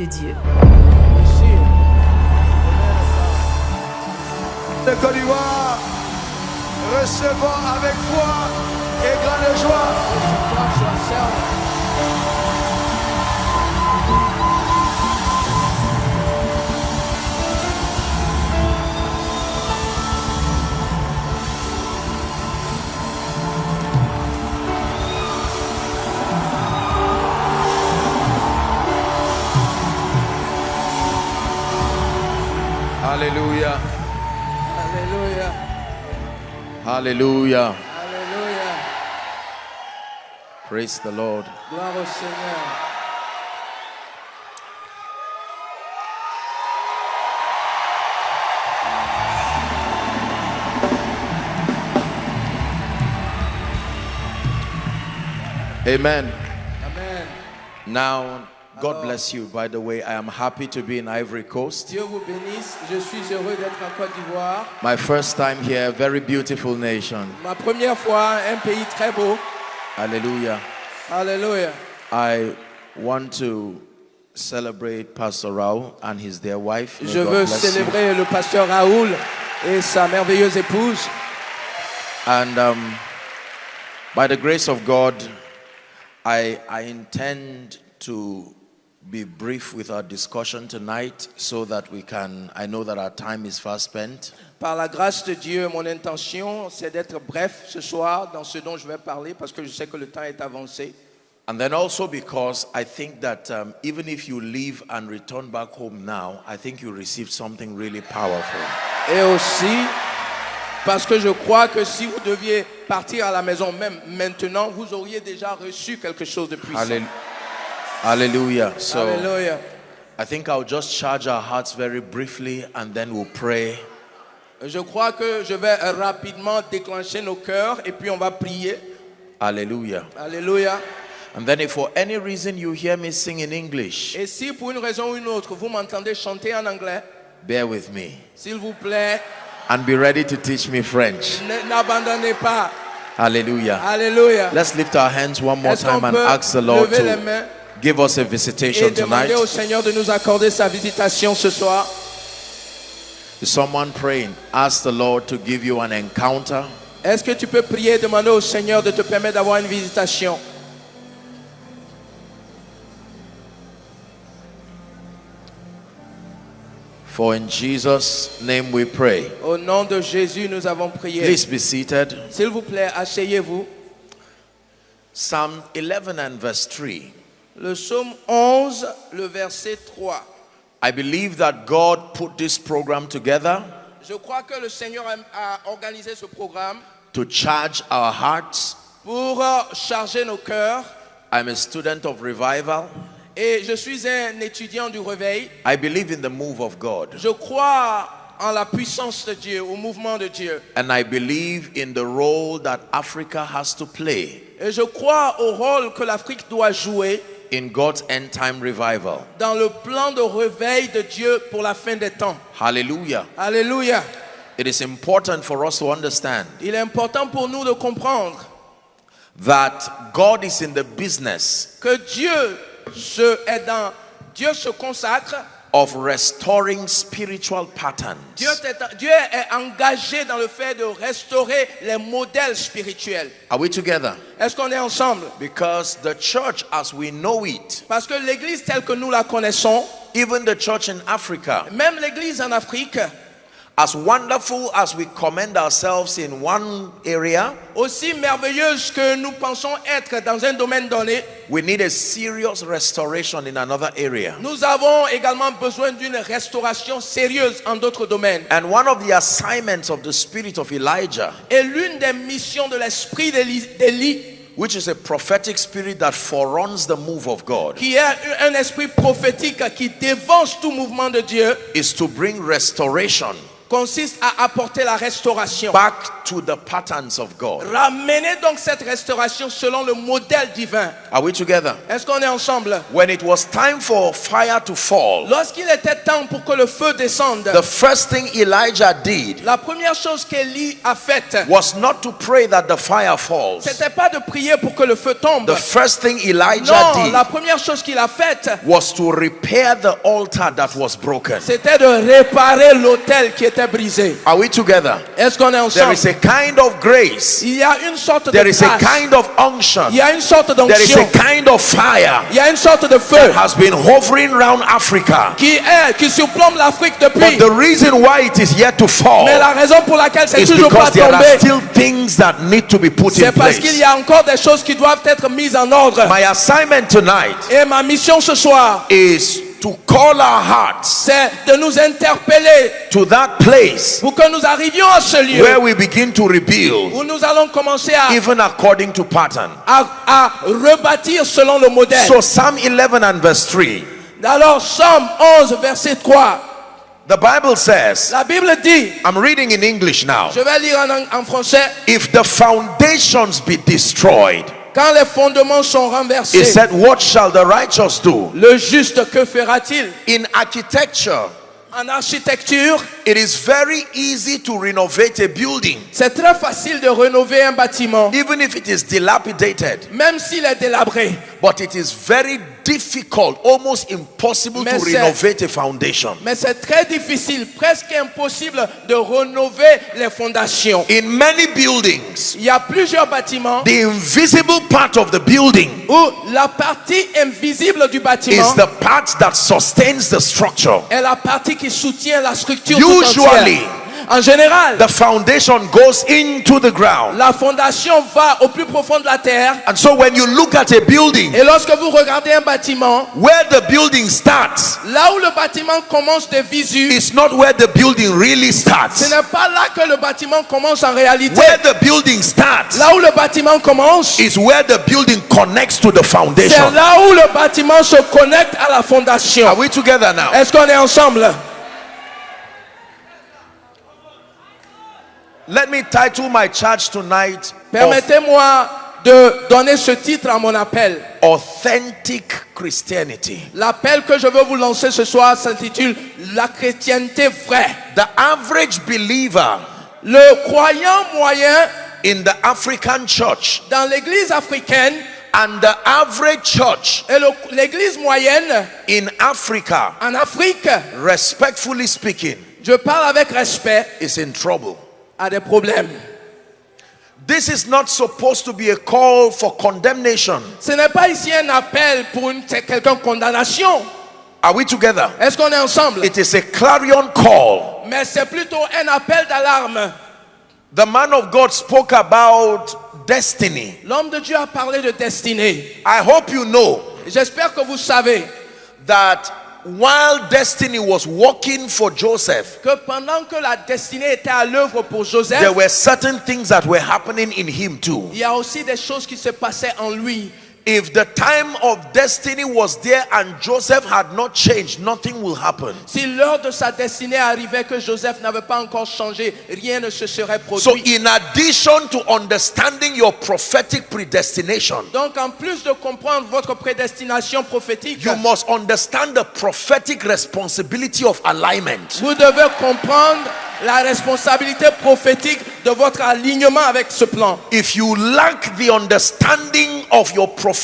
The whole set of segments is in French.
de Dieu. de Côte d'Ivoire, avec foi et grande joie. Hallelujah. Hallelujah. Hallelujah. Alléluia. Praise the Lord. Seigneur. Amen. Amen. Now, God bless you. By the way, I am happy to be in Ivory Coast. Dieu vous bénisse. Je suis heureux d'être en Côte d'Ivoire. My first time here, very beautiful nation. Ma première fois, un pays très beau. Hallelujah. Alléluia. I want to celebrate Pastor Raul and his dear wife. May Je God veux you. célébrer le pasteur Raoul et sa merveilleuse épouse. And um, by the grace of God, I, I intend to be brief with our discussion tonight so that we can, I know that our time is fast spent. Par la grâce de Dieu, mon intention, c'est d'être bref ce soir dans ce dont je vais parler parce que je sais que le temps est avancé. And then also because I think that um, even if you leave and return back home now, I think you received something really powerful. Et aussi parce que je crois que si vous deviez partir à la maison même maintenant, vous auriez déjà reçu quelque chose de puissant. Hallelujah. So Alléluia. I think I'll just charge our hearts very briefly and then we'll pray. Je crois que je vais rapidement déclencher nos cœurs et puis on va prier. Hallelujah. Alléluia. And then if for any reason you hear me sing in English, Et si pour une raison ou une autre, vous m'entendez chanter en anglais, bear with me s'il vous plaît, and be ready to teach me French. ne- n'abandonnez pas. Hallelujah. Alléluia. Let's lift our hands one more time and ask the Lord to give us a et visitation demander au tonight. Seigneur de nous accorder sa visitation ce soir someone praying? Ask the Lord to give you an encounter. Est-ce que tu peux prier et demander au Seigneur de te permettre d'avoir une visitation? For in Jesus' name we pray. Au nom de Jésus, nous avons prié. Please be seated. S'il vous plaît, asseyez-vous. Psalm 11 and verse 3. Le psaume 11, le verset 3. I believe that God put this program together Je crois que le Seigneur a, organisé ce programme to charge our hearts. pour euh, charger nos cœurs. I'm a student of revival. Et je suis un étudiant du réveil. I believe in the move of God. Je crois en la puissance de Dieu, au mouvement de Dieu. And I believe in the role that Africa has to play Et je crois au rôle que l'Afrique doit jouer in God's end time revival. dans le plan de réveil de Dieu pour la fin des temps. Hallelujah. Alléluia. It is important for us to understand Il est important pour nous de comprendre that God is in the business que Dieu se est dans Dieu se consacre, of restoring spiritual patterns. Dieu est, Dieu est engagé dans le fait de restaurer les modèles spirituels. Are we together? Est-ce qu'on est ensemble Because the church as we know it, Parce que l'église telle que nous la connaissons, even the church in Africa, même l'église en Afrique, as wonderful as we commend ourselves in one area, aussi merveilleuse que nous pensons être dans un domaine donné, we need a serious restoration in another area. nous avons également besoin d'une restauration sérieuse en d'autres domaines. And one of the assignments of the spirit of Elijah, Et l'une des missions de l'esprit d'Élie, which is a prophetic spirit that foreruns the move of God, qui est un esprit prophétique qui dévance tout mouvement de Dieu, is to bring restoration consiste à apporter la restauration back to the patterns of God. Ramenez donc cette restauration selon le modèle divin. Are we together? Est-ce qu'on est ensemble? When it was time for fire to fall, Lorsqu'il était temps pour que le feu descende, the first thing Elijah did la première chose qu'Élie a faite, was not to pray that the fire falls. c'était pas de prier pour que le feu tombe. The first thing Elijah Non, did la première chose qu'il a faite, was to repair the altar that was broken. c'était de réparer l'autel qui était brisé. Are we together? Est-ce qu'on est ensemble is a kind of grace. Il y a une sorte de There is a kind of unction. Il y a une sorte There is a kind of fire Il y a une sorte de that has been hovering around Africa. qui est, qui surplombe l'Afrique But the reason why it is yet to fall Mais la raison pour laquelle c'est is toujours pas because there are still things that need to be put in c'est parce qu'il place. y a encore des choses qui doivent être mises en ordre. My assignment tonight Et ma mission ce soir, is to call our hearts c'est de nous interpeller to that place pour que nous arrivions à ce lieu where we begin to rebuild, où nous allons commencer à, even according to pattern. à, à rebâtir selon le modèle. So, Psalm 11 and verse 3, Alors, Somme 11, verset 3, the Bible says, la Bible dit, I'm reading in English now. je vais lire en, en français, If the foundations be destroyed, quand les fondements sont he renversés, said, What shall the righteous do? le juste, que fera-t-il? In architecture, En architecture, it is very easy to renovate a building, c'est très facile de rénover un bâtiment, even if it is dilapidated. même s'il est délabré. But it is very difficult, almost impossible Mais to c'est- renovate a foundation. Mais c'est très difficile, presque impossible de rénover les fondations. In many buildings, Il y a plusieurs bâtiments the invisible part of the building où la partie invisible du bâtiment is the part that sustains the structure. est la partie qui soutient la structure Usually. En général, The foundation goes into the ground. la fondation va au plus profond de la terre. And so when you look at a building, Et lorsque vous regardez un bâtiment, where the building starts là où le bâtiment commence de visu, is not where the building really ce starts. n'est pas là que le bâtiment commence en réalité. Where the building starts Là où le bâtiment commence, is where the building connects to the c'est foundation. là où le bâtiment se connecte à la fondation. Are we together now? Est-ce qu'on est ensemble? Let me title my charge tonight Permettez-moi de donner ce titre à mon appel. Authentic Christianity. L'appel que je veux vous lancer ce soir s'intitule La chrétienté vraie. The average believer Le croyant moyen in the African church dans l'église africaine and the average church et l'église moyenne in Africa, en Afrique, respectfully speaking, je parle avec respect, is in trouble. A des problèmes. This is not supposed to be a call for condemnation. Ce n'est pas ici un appel pour une quelconque condamnation. Are we together? Est-ce qu'on est ensemble? It is a clarion call. Mais c'est plutôt un appel d'alarme. The man of God spoke about destiny. L'homme de Dieu a parlé de destinée. I hope you know J'espère que vous savez that while destiny was working for Joseph, que pendant que la destinée était à l'œuvre pour Joseph, there were certain things that were happening in him too. il y a aussi des choses qui se passaient en lui. If the time of destiny was there and Joseph had not changed, nothing will happen. Si l'heure de sa destinée arrivait que Joseph n'avait pas encore changé, rien ne se serait So, produit. in addition to understanding your prophetic predestination, Donc en plus de comprendre votre prédestination prophétique, you must understand the prophetic responsibility of alignment. vous devez comprendre la responsabilité prophétique de votre alignement avec ce plan. If you lack the understanding of your prophetic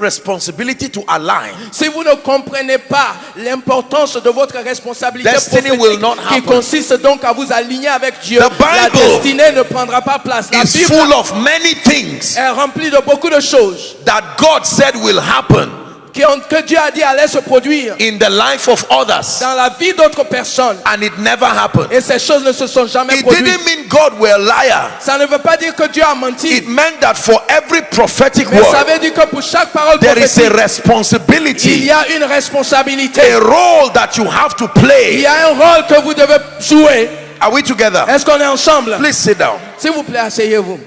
responsibility to align, Si vous ne comprenez pas l'importance de votre responsabilité Destiny will prophétique not qui happen. consiste donc à vous aligner avec Dieu, The la Bible destinée ne prendra pas place. La Bible full of many things est remplie de beaucoup de choses that God said will happen que Dieu a dit allaient se produire in the life of others, dans la vie d'autres personnes. and it never happened. Et ces choses ne se sont jamais It produites. didn't mean God were a liar. Ça ne veut pas dire que Dieu a menti. It meant that for every prophetic Mais ça veut dire que pour chaque parole there is a prophétique, il responsibility, y a une responsabilité. a role that you have to Il play. y a un rôle que vous devez jouer. Are we together? Est-ce qu'on est ensemble? Please sit down. S'il vous plaît, asseyez-vous.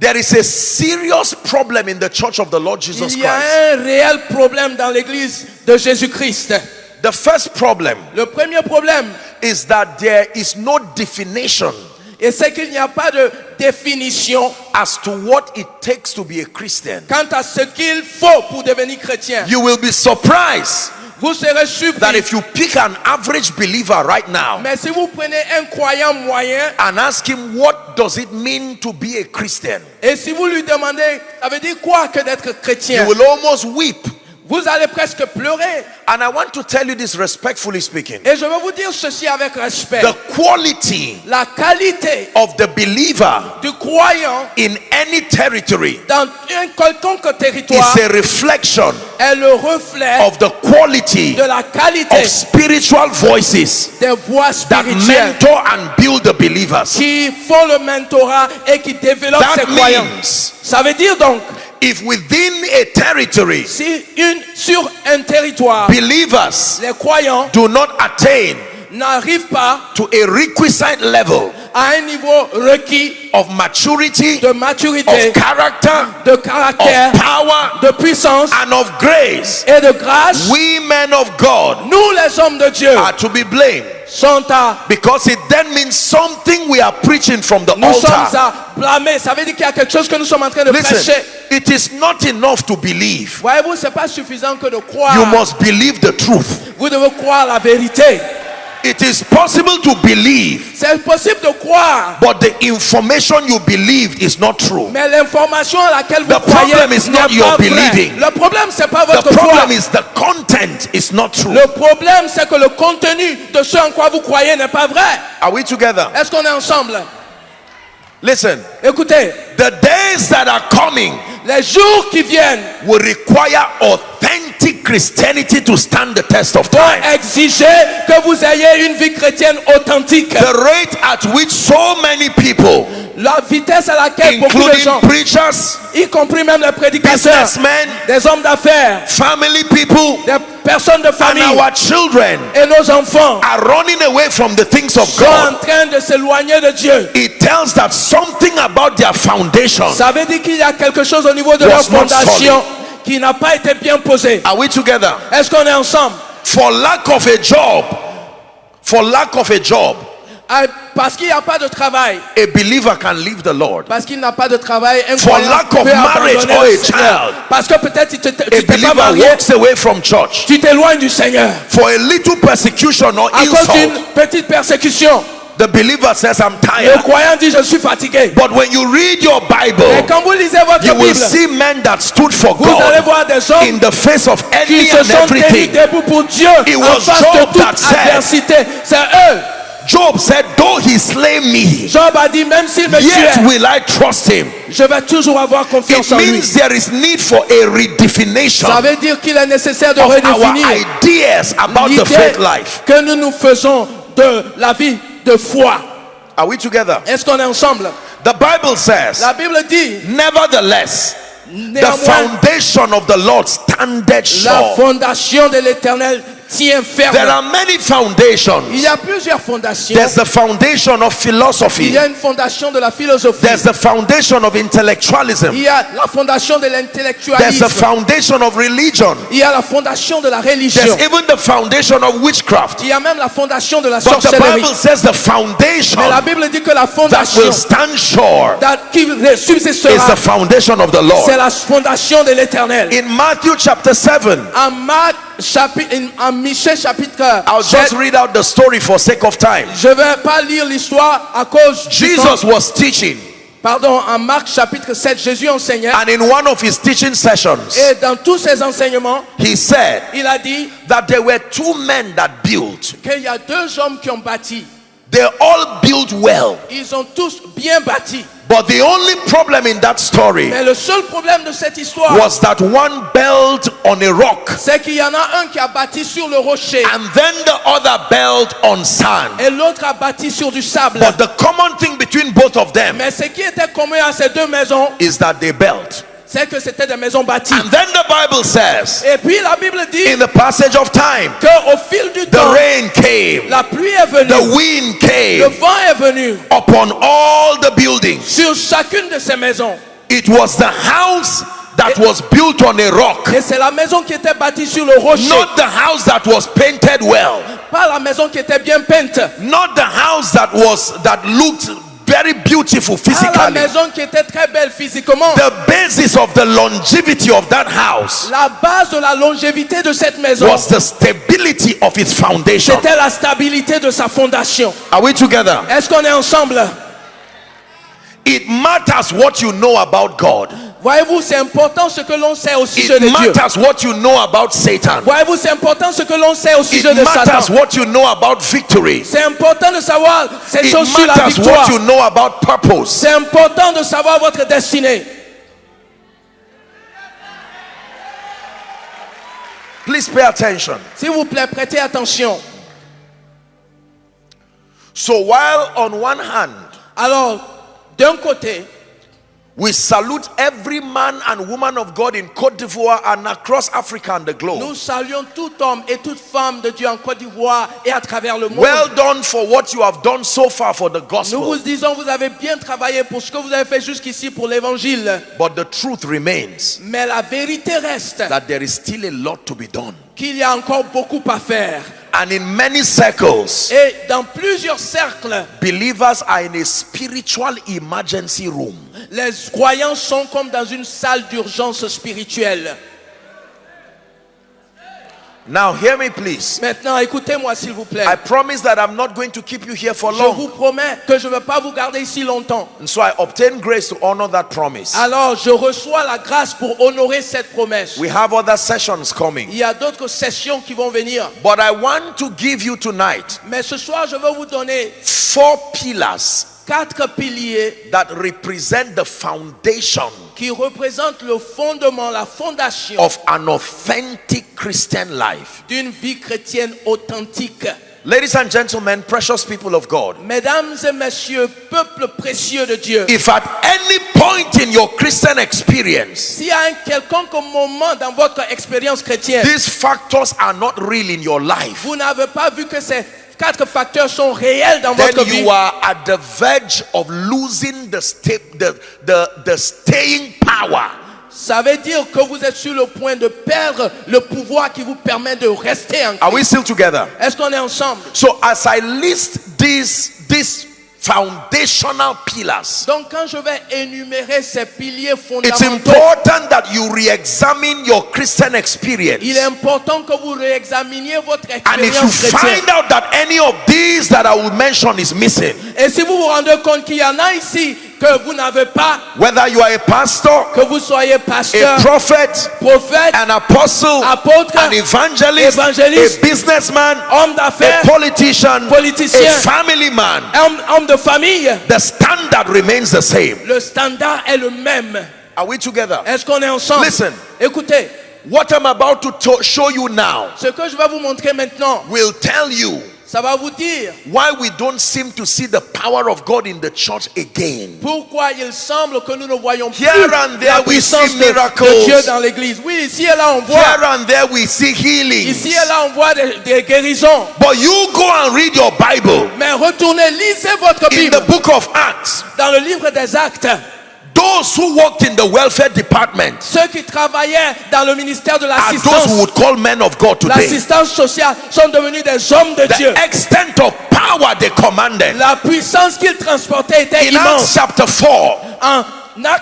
There is a serious problem in the church of the Lord Jesus Il y a Christ. un réel problème dans l'église de Jésus-Christ. The first problem Le premier problème, is that there is no definition Et c'est qu'il n'y a pas de définition as to what it takes to be a Christian. quant à ce qu'il faut pour devenir chrétien. You will be surprised Vous serez that if you pick an average believer right now Mais si vous prenez un croyant moyen and ask him what does it mean to be a Christian, et si vous lui demandez, ça veut dire quoi que d'être you chrétien will almost weep. Vous allez presque pleurer. And I want to tell you this respectfully speaking. Et je vais vous dire ceci avec respect. The quality La qualité of the believer du croyant in any territory dans un quelconque territoire is a reflection est le reflet of the quality de la qualité of spiritual voices des voix that spirituelles mentor and build the believers. qui font le mentorat et qui développent ces That croyants. Ça veut dire donc, if within a territory. Si une, sur un territoire, believers les croyants do not attain n'arrivent pas to a requisite level à un niveau requis of maturity, de maturité, of character, de of caractère, power, de puissance and of grace, et de grâce, we men of God nous les hommes de Dieu are to be blamed sont à because it then means something we are preaching from the nous sommes altar. à blâmer. Ça veut dire qu'il y a quelque chose que nous sommes en train de Listen, prêcher. it is not enough to believe. Voyez-vous, c'est pas suffisant que de croire. You must believe the truth. Vous devez croire la vérité. It is possible to believe, C'est possible de croire, but the information you believe is not true. mais l'information à laquelle vous The croyez problem is not your believing. Le problème c'est pas The votre foi. problem is the content is not true. Le problème c'est que le contenu de ce en quoi vous croyez n'est pas vrai. Are we together? Est-ce qu'on est ensemble? Listen, Écoutez, the days that are coming les jours qui viennent will require authentic Christianity to stand the test of time. exiger que vous ayez une vie chrétienne authentique. The rate at which so many people, La vitesse à laquelle beaucoup de gens, including preachers, y compris même les prédicateurs, businessmen, des hommes d'affaires, family people, des personnes de and famille our children et nos enfants are running away from the things of sont en God. train de s'éloigner de Dieu. It tells that something about their foundation. Ça veut dire qu'il y a quelque chose au niveau de leur fondation qui n'a pas été bien posé. Are we together? Est-ce qu'on est ensemble? For lack of a job, for lack of a job, Parce qu'il n'y a pas de travail. a believer can leave the Lord. Parce qu'il n'a pas de travail. Un For lack of marriage or le a child. Parce que peut-être tu t'es- pas believer marié. walks away from church Tu t'éloignes du Seigneur. for a little persecution or À cause d'une insult. petite persécution. The believer says, I'm Le tired. croyant dit Je suis fatigué. But when you read your Bible, quand vous lisez votre you will Bible, see men that stood for vous allez God voir des hommes in the face of qui enemy se and sont everything. debout pour Dieu It en was face Job de that toute adversité. C'est eux. Job said, Though he slay me, Job a dit Même s'il me yet tuait, will I trust him. je vais toujours avoir confiance It en lui. means there is need for a redefinition Ça veut dire qu'il est nécessaire de redéfinir ideas about the l'idée faith life. que nous nous faisons de la vie de foi. Are we together? Est-ce qu'on est ensemble? The Bible says, La Bible dit Nevertheless, the foundation of the Lord standeth la sure. fondation de l'éternel ferme. There are many Il foundations. y a plusieurs fondations. There's the foundation of Il philosophy. y a une fondation de la philosophie. There's the foundation of intellectualism. Il y a la fondation de There's l'intellectualisme. the foundation of religion. Il y a la fondation de la religion. There's even the foundation of witchcraft. Il y a même la fondation de la But the sorcellerie. Bible says the foundation Mais la Bible dit que la that fondation will stand sure that- qui is subsistera, the foundation of the Lord. c'est la fondation de l'éternel. In Matthew chapter 7, En Marc chapitre, en Michée chapitre I'll just 7, read out the story for sake of time. je vais pas lire l'histoire à cause. Jesus was teaching, Pardon, en Marc chapitre 7, Jésus enseignait. and in one of his teaching sessions, Et dans tous ses enseignements, he said il a dit that there were two men that built. qu'il y a deux hommes qui ont bâti. They all built well. Ils ont tous bien bâti. But the only problem in that story Mais le seul problème de cette histoire, was that one built on a rock c'est qu'il y en a un qui a bâti sur le rocher and then the other built on sand. et l'autre a bâti sur du sable. But the common thing between both of them Mais ce qui était commun à ces deux maisons, is that they built. C'est que c'était des maisons bâties. And then the Bible says, Et puis la Bible dit in the passage of time, qu'au fil du the temps, rain came, la pluie est venue, the wind le came vent est venu upon all the buildings. sur chacune de ces maisons. It was the house that was built on a rock, Et c'est la maison qui était bâtie sur le rocher, not the house that was painted well, pas la maison qui était bien peinte, not the house that was that looked very beautiful physically. Ah, maison qui était très belle physiquement. The basis of the longevity of that house La base de la longévité de cette maison, was the stability of its foundation. c'était la stabilité de sa fondation. Are we together? Est-ce qu'on est ensemble It matters what you know about God. Voyez-vous, c'est important ce que l'on sait au sujet It de Dieu. matters what you know about Satan. Voyez-vous, c'est important ce que l'on sait au It sujet de matters Satan. what you know about victory. C'est important de savoir ces It choses sur la matters victoire. what you know about purpose. C'est important de savoir votre destinée. Please pay attention. S'il vous plaît, prêtez attention. So while on one hand Alors, d'un côté, we salute every man and woman of God in Cote d'Ivoire and across Africa and the globe. nous saluons tout homme et toute femme de Dieu en Côte d'Ivoire et à travers le monde. Well done for what you have done so far for the Nous gospel. vous disons, vous avez bien travaillé pour ce que vous avez fait jusqu'ici pour l'évangile. But the truth remains Mais la vérité reste that there is still a lot to be done. qu'il y a encore beaucoup à faire. And in many circles, Et dans plusieurs cercles, believers are in a spiritual emergency room. les croyants sont comme dans une salle d'urgence spirituelle. Now, hear me, please. Maintenant, écoutez-moi s'il vous plaît. I promise that I'm not going to keep you here for Je long. vous promets que je ne vais pas vous garder ici longtemps. And so I obtain grace to honor that promise. Alors, je reçois la grâce pour honorer cette promesse. We have other sessions coming. Il y a d'autres sessions qui vont venir. But I want to give you tonight Mais ce soir, je vais vous donner four pillars quatre piliers that represent the foundation qui représentent le fondement, la fondation of an authentic Christian life. d'une vie chrétienne authentique. Ladies and gentlemen, precious people of God, Mesdames et messieurs, peuple précieux de Dieu, if at any point in your Christian experience y a un quelconque moment dans votre expérience chrétienne, these factors are not real in your life, vous n'avez pas vu que ces quatre facteurs sont réels dans then votre vie, you are at the verge of losing the, the, the, the staying power. Ça veut dire que vous êtes sur le point de perdre le pouvoir qui vous permet de rester en Are we still together? Est-ce qu'on est ensemble? So as I list these these foundational pillars, Donc quand je vais énumérer ces piliers it's fondamentaux, important that you re-examine your Christian experience. il est important que vous réexaminiez votre And if you expérience chrétienne. find out that any of these that I will mention is missing, Et si vous vous rendez compte qu'il y en a ici que vous n'avez pas, whether you are a pastor, que vous soyez pasteur, a prophet, prophète, an apostle, apôtre, an evangelist, a businessman, homme a politician, politicien, a family man, homme, homme de famille, the standard remains the same. le standard est le même. Are we together? Est-ce qu'on est ensemble Listen. Écoutez, What I'm about to to- show you now ce que je vais vous montrer maintenant, will tell you ça va vous dire why we don't seem to see the power of God in the church again? pourquoi il semble que nous ne voyons plus Here and there la we puissance see de, miracles. de Dieu dans l'église. Oui, ici et là on voit, Here and there we see healings. ici et là on voit des, des guérisons. But you go and read your Bible Mais retournez, lisez votre in Bible the book of Acts. dans le livre des actes. Those who worked in the welfare department Ceux qui travaillaient dans le ministère de those l'assistance, who would call men of God today. l'assistance sociale, sont devenus des hommes de Dieu. The extent of power they commanded. La puissance qu'ils transportaient était In Acts immense. chapter 4 En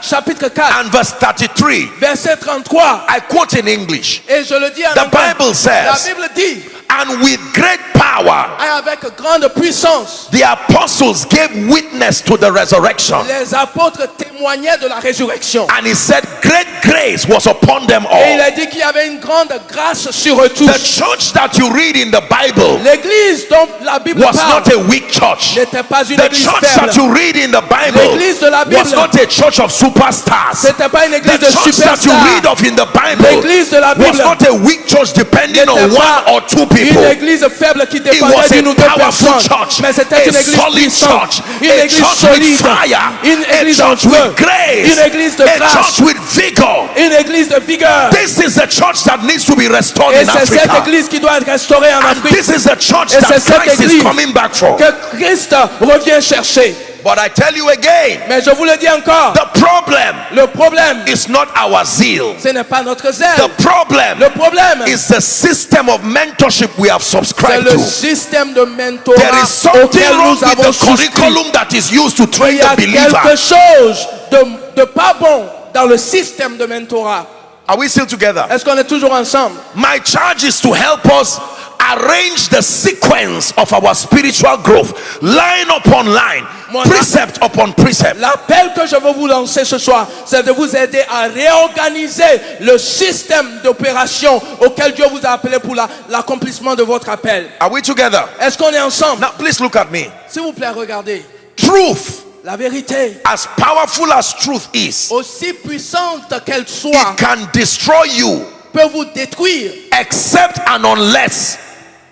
chapitre 4, and verse 33, verset 33, I quote in English. et je le dis en The anglais, Bible says- la Bible dit, And with great power, avec grande puissance, the apostles gave witness to the resurrection. les apôtres témoignaient de la résurrection. And he said, Great grace was upon them all Et il a dit qu'il y avait une grande grâce sur eux tous The church that you read in the Bible L'église dont la Bible was parle not a weak church. n'était pas une The église church faible. that you read in the Bible L'église de la Bible was not a church of superstars. C'était pas une The église de church that you read of in the Bible L'église de la was not a weak church depending on one or two people. Une église faible qui It dépendait was d'une ou a deux personnes. church, Mais c'était a une église solid puissante, church, une a église church with solide, fire, une a église en church with feu, grace, une église de a grâce, church with vigor. une église de vigueur. This is the church that needs to be restored Et in c'est cette Africa. église qui doit être restaurée en And Afrique this is the church Et that c'est cette Christ is coming back for. que Christ revient chercher. But I tell you again, Mais je vous le dis encore, the problem le problème, is not our zeal. ce n'est pas notre zèle. The problem Le problème, is the system of mentorship we have subscribed le to. système de There mentorat is something wrong with the souscrit. curriculum that is used to train Il y a the believer. quelque chose de, de pas bon dans le système de mentorat. Are we still together? Est-ce qu'on est toujours ensemble? My charge is to help us arrange the sequence of our spiritual growth, line upon line, Mon- precept upon precept. L'appel que je veux vous lancer ce soir, c'est de vous aider à réorganiser le système d'opération auquel Dieu vous a appelé pour la- l'accomplissement de votre appel. Are we together? Est-ce qu'on est ensemble? Now, please look at me. S'il vous plaît, regardez. Truth, La vérité, as powerful as truth is, aussi puissante qu'elle soit, it can destroy you peut vous détruire, except and unless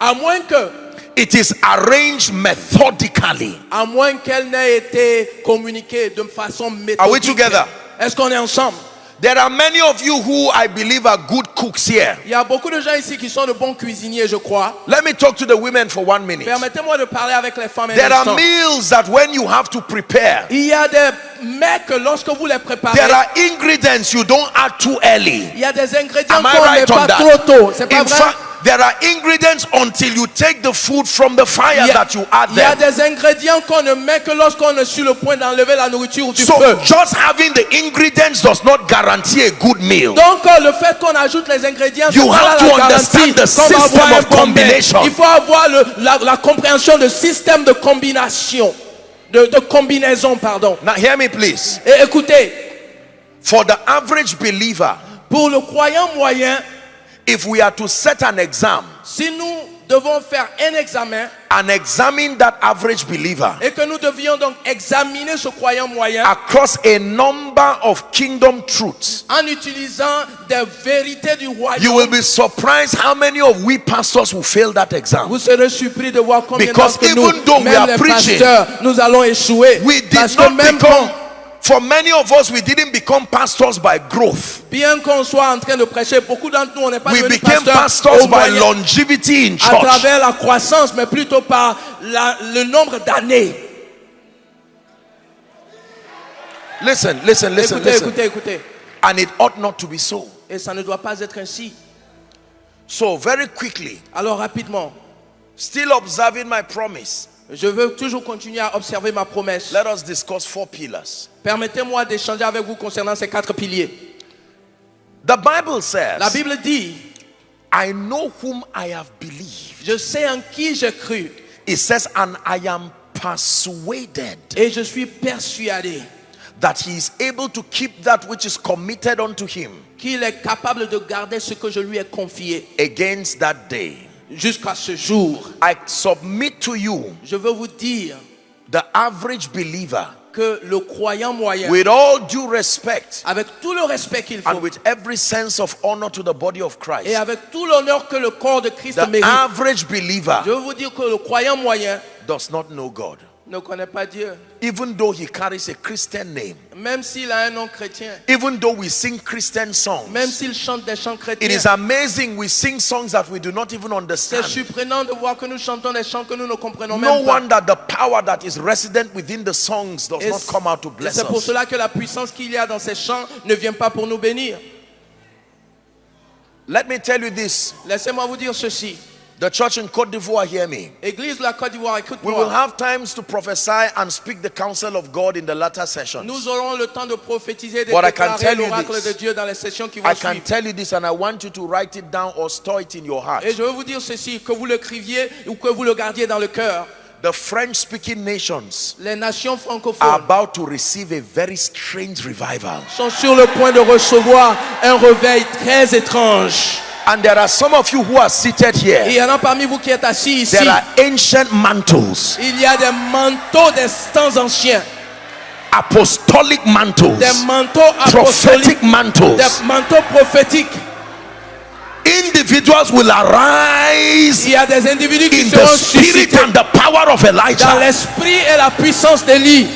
à moins que, it is arranged methodically. à moins qu'elle n'ait été communiquée de façon méthodique. Are we together? Est-ce qu'on est ensemble? There are many of you who I believe are good cooks here. Il y a beaucoup de gens ici qui sont de bons cuisiniers, je crois. Let me talk to the women for one minute. Permettez-moi de parler avec les femmes There are meals that when you have to prepare, Il y a des mets que lorsque vous les préparez, there are ingredients you don't add too early. il y a des ingrédients qu'on met right on pas trop tôt. C'est pas vrai? There are ingredients until you take the food from the fire Il y, a, that you add il y a des ingrédients qu'on ne met que lorsqu'on est sur le point d'enlever la nourriture du So feu. just having the ingredients does not guarantee a good meal. Donc euh, le fait qu'on ajoute les ingrédients, You pas have to understand the system of combination. Il faut avoir le- la, la compréhension de système de combination, de, de combinaison, pardon. Now hear me please. Et écoutez, For the average believer, pour le croyant moyen, if we are to set an exam si nous devons faire un examen and examine that average believer et que nous devions donc examiner ce croyant moyen across a number of kingdom truths, en utilisant des vérités du you royaume, will be surprised how many of we pastors will fail that exam. vous serez surpris de voir combien Because d'entre nous, even though we are preaching, pasteurs, nous allons échouer. We did Parce que not même become, quand, for many of us, we didn't become pastors by growth. bien qu'on soit en train de prêcher, beaucoup d'entre nous, on n'est pas We devenus became pasteurs pastors by longevity in à church. travers la croissance, mais plutôt par la- le nombre d'années. Listen, listen, listen, Écoutez, listen. écoutez, écoutez. And it ought not to be so. Et ça ne doit pas être ainsi. So, very quickly, Alors rapidement, still observing my promise, je veux toujours continuer à observer ma promesse. let us discuss four pillars. Permettez-moi d'échanger avec vous concernant ces quatre piliers. The Bible says, La Bible dit, I know whom I have believed. je sais en qui j'ai cru It says, and I am persuaded et je suis persuadé that he is able to keep that which is committed unto him qu'il est capable de garder ce que je lui ai confié against that day. Jusqu'à ce jour. I submit to you, Je veux vous dire the average believer, que le croyant moyen, with all due respect avec tout le respect qu'il and with every sense of honor to the body of et Christ, avec tout l'honneur que le corps de Christ the mérite, average believer je veux vous dire que le croyant moyen does not know God. Ne connaît pas Dieu. Even though he carries a Christian name, Même s'il a un nom chrétien, even though we sing Christian même songs, s'il chante des chants it chrétiens, is amazing we sing songs that we do not even c'est understand. surprenant de voir que nous chantons des chants que nous ne comprenons No même pas. wonder the power that is resident within the songs does Et not come out to bless c'est pour us. cela que la puissance qu'il y a dans ces chants ne vient pas pour nous bénir. Let me tell you this Laissez-moi vous dire ceci. The church in Cote d'Ivoire, hear me. Église la Côte d'Ivoire, We will écoute-moi. have times to prophesy and speak the counsel of God in the latter sessions. Nous aurons le temps de prophétiser et de But I can déclarer tell you l'oracle this. de Dieu dans les sessions qui vont I can suivre. tell you this, and I want you to write it down or store it in your heart. Et je veux vous dire ceci, que vous le criviez ou que vous le gardiez dans le cœur. The French speaking nations Les nations are francophones about to receive a very strange revival. sont sur le point de recevoir un réveil très étrange. And there are some of you who are seated Et il here. y en a parmi vous qui êtes assis ici. There are ancient mantles, Il y a des manteaux des temps anciens, apostolic mantles, des manteaux apostoliques, prophetic mantles. des manteaux prophétiques. Individuals will arise Il y a des individus qui in seront the spirit and the power of Elijah. dans l'esprit et la puissance d'Élie.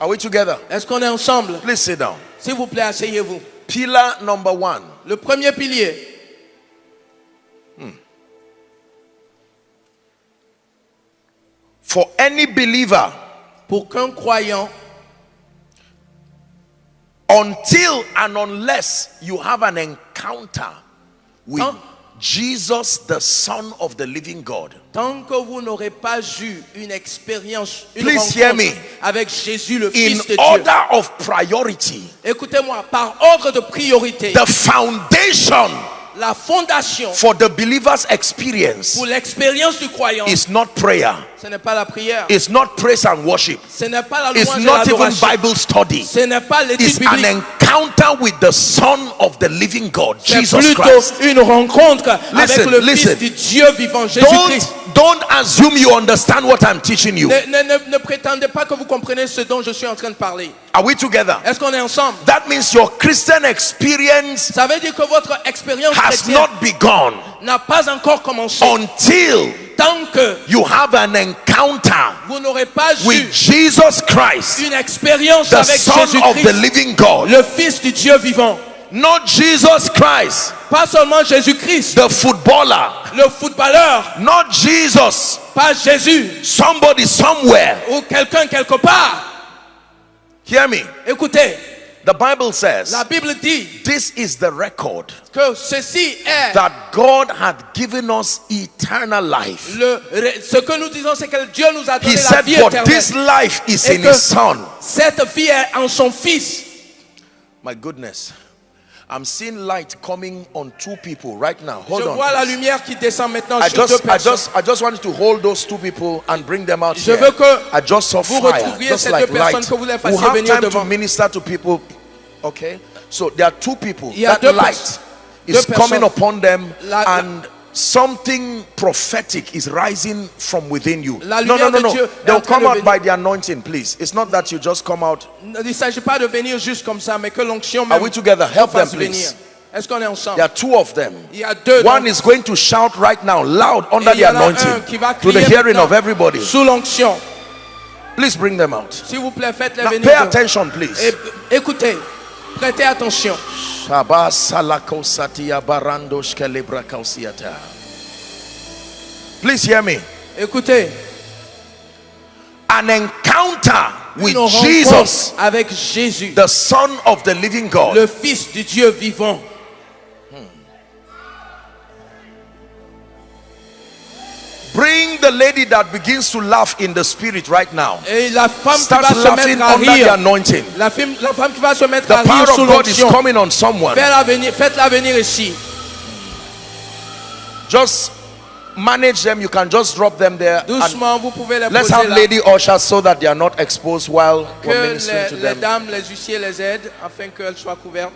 Are we together? Est-ce qu'on est ensemble Please sit down. S'il vous plaît, asseyez-vous. Pillar number one. Le premier pilier, for any believer pour qu'un croyant, until and unless you have an encounter with? Jesus, the Son of the living God. tant que vous n'aurez pas eu une expérience, une Please hear rencontre me. avec Jésus, le In Fils de Dieu, order of priority, écoutez-moi, par ordre de priorité, the foundation la fondation for the believer's experience pour l'expérience du croyant, is not prayer, ce n'est pas la prière, it's not praise and worship, ce n'est pas la it's louange et not even Bible study. ce n'est pas l'étude It's an biblique. Encounter with the Son of the living God, Jesus Christ. une rencontre avec Listen, le listen. Fils du Dieu vivant, Jésus-Christ. Don't, don't assume you understand what I'm teaching you. Ne, ne- ne- prétendez pas que vous comprenez ce dont je suis en train de parler. Are we together? Est-ce qu'on est ensemble? That means your Christian experience Ça veut dire que votre expérience has not begun n'a pas encore commencé. until Tant que you have an encounter vous n'aurez pas eu with Jesus Christ, une expérience the avec Son of the living God. le Fils du Dieu vivant. Not Jesus Christ, Pas seulement Jésus-Christ, the footballer. le footballeur, Not Jesus, pas Jésus, somebody somewhere. ou quelqu'un quelque part. Hear me. Écoutez, The Bible says la Bible dit this is the record que ceci est that God had given us eternal life. le, ce que nous disons, c'est que Dieu nous a donné He la said, vie éternelle. this life is in His Son. Cette vie est en son Fils. My goodness. I'm seeing light coming on two people right now. Hold Je on. vois la lumière qui descend maintenant I sur deux just, I personnes. just, I just wanted to hold those two people and bring them out Je here. veux que I just saw vous fire, retrouviez just ces like deux personnes, light. que vous les We fassiez have venir time to devant. minister to people. Okay, so there are two people. Il y a That deux light pers- is deux coming personnes. upon them, La- la- and something prophetic is rising from within you. No, no, no, no. They'll come out by the anointing, please. It's not that you just come out. Il s'agit pas de venir juste comme ça, mais que l'onction Are we together? Help them, please. Est-ce qu'on est ensemble There are two of them. Il y a deux. One is going to shout right now, loud, under the y en a un anointing, to the hearing of everybody. Sous l'onction. Please bring them out. S'il vous plaît, faites-les Now, venir. pay attention, please. Écoutez, prêtez attention. Please hear me. Écoutez, An encounter with Jesus, avec Jésus, the Son of the living God. le Fils du Dieu vivant. Bring the lady that begins to laugh in the spirit right now. Et la femme qui Starts va se laughing mettre à under the rire, anointing. la femme, la femme qui va se mettre The à rire power sous of God is l'onction, coming on someone. faites-la venir, faites-la venir ici. Just manage them. You can just drop them there. and Doucement, vous pouvez les let's poser have là. lady ushers so that they are not exposed while we're ministering to les, les them. dames, les huissiers les aident afin qu'elles soient couvertes.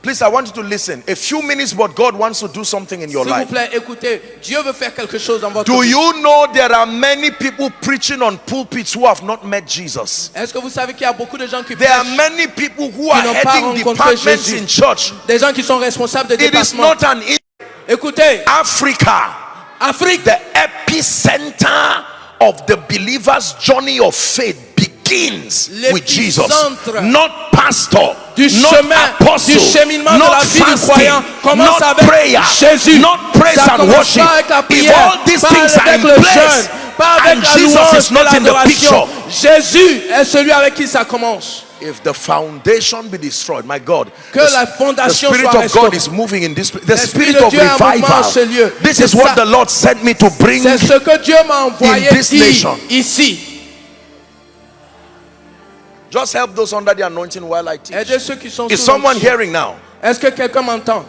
Please, I want you to listen. A few minutes, but God wants to do something in your S'il vous life. plaît, écoutez, Dieu veut faire quelque chose dans votre Do vie. you know there are many people preaching on pulpits who have not met Jesus? Est-ce que vous savez qu'il y a beaucoup de gens qui There are prêchent, many people who are n'ont pas heading rencontré departments Jésus. in church. des gens qui sont responsables de It is not an in- Écoutez, Africa, Afrique, the epicenter of the believer's journey of faith with Jesus, not pastor, du not chemin, apostle, du cheminement de not la vie du fasting, croyant commence not avec prayer, Jésus. not praise and worship. avec la If all these things are in place, pas avec and la Jesus is not in the picture. Jésus est celui avec qui ça commence. If the foundation be destroyed, my God, Que the, la the Spirit soit of God is moving in this. The Spirit of Dieu est en mouvement en ce lieu. revival. This is what the Lord sent me to bring. Ce que Dieu envoyé In this nation. ici. Just help those under the anointing while I teach. Aidez ceux qui sont Is someone hearing now? Est-ce que quelqu'un m'entend?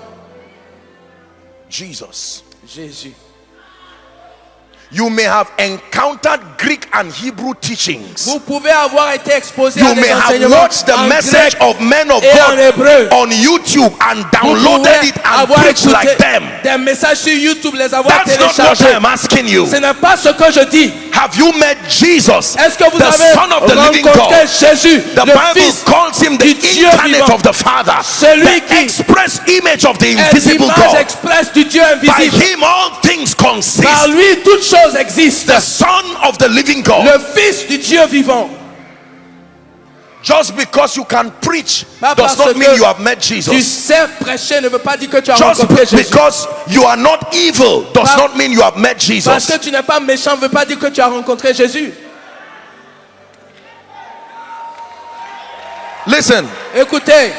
Jesus. Jésus. You may have encountered Greek and Hebrew teachings. Vous pouvez avoir été exposé You may have watched the message of men of God on YouTube and downloaded it and preached like them. des messages sur YouTube, les avoir That's not what. I'm asking you. Ce n'est pas ce que je dis. Have you met Jesus, Est-ce que vous the avez Son of the living God? Jésus, The le Bible Fils calls him the incarnate vivant. of the Father, Celui the qui express image of the invisible God. du Dieu By him all things consist. Par lui, toutes choses existent. The Son of the living God. Le Fils du Dieu vivant. Just because you can preach does not mean you have met Tu Jesus. sais prêcher ne veut pas dire que tu as Just rencontré Jésus. because you are not evil does not mean you have met Parce Jesus. que tu n'es pas méchant ne veut pas dire que tu as rencontré Jésus. Listen, Écoutez,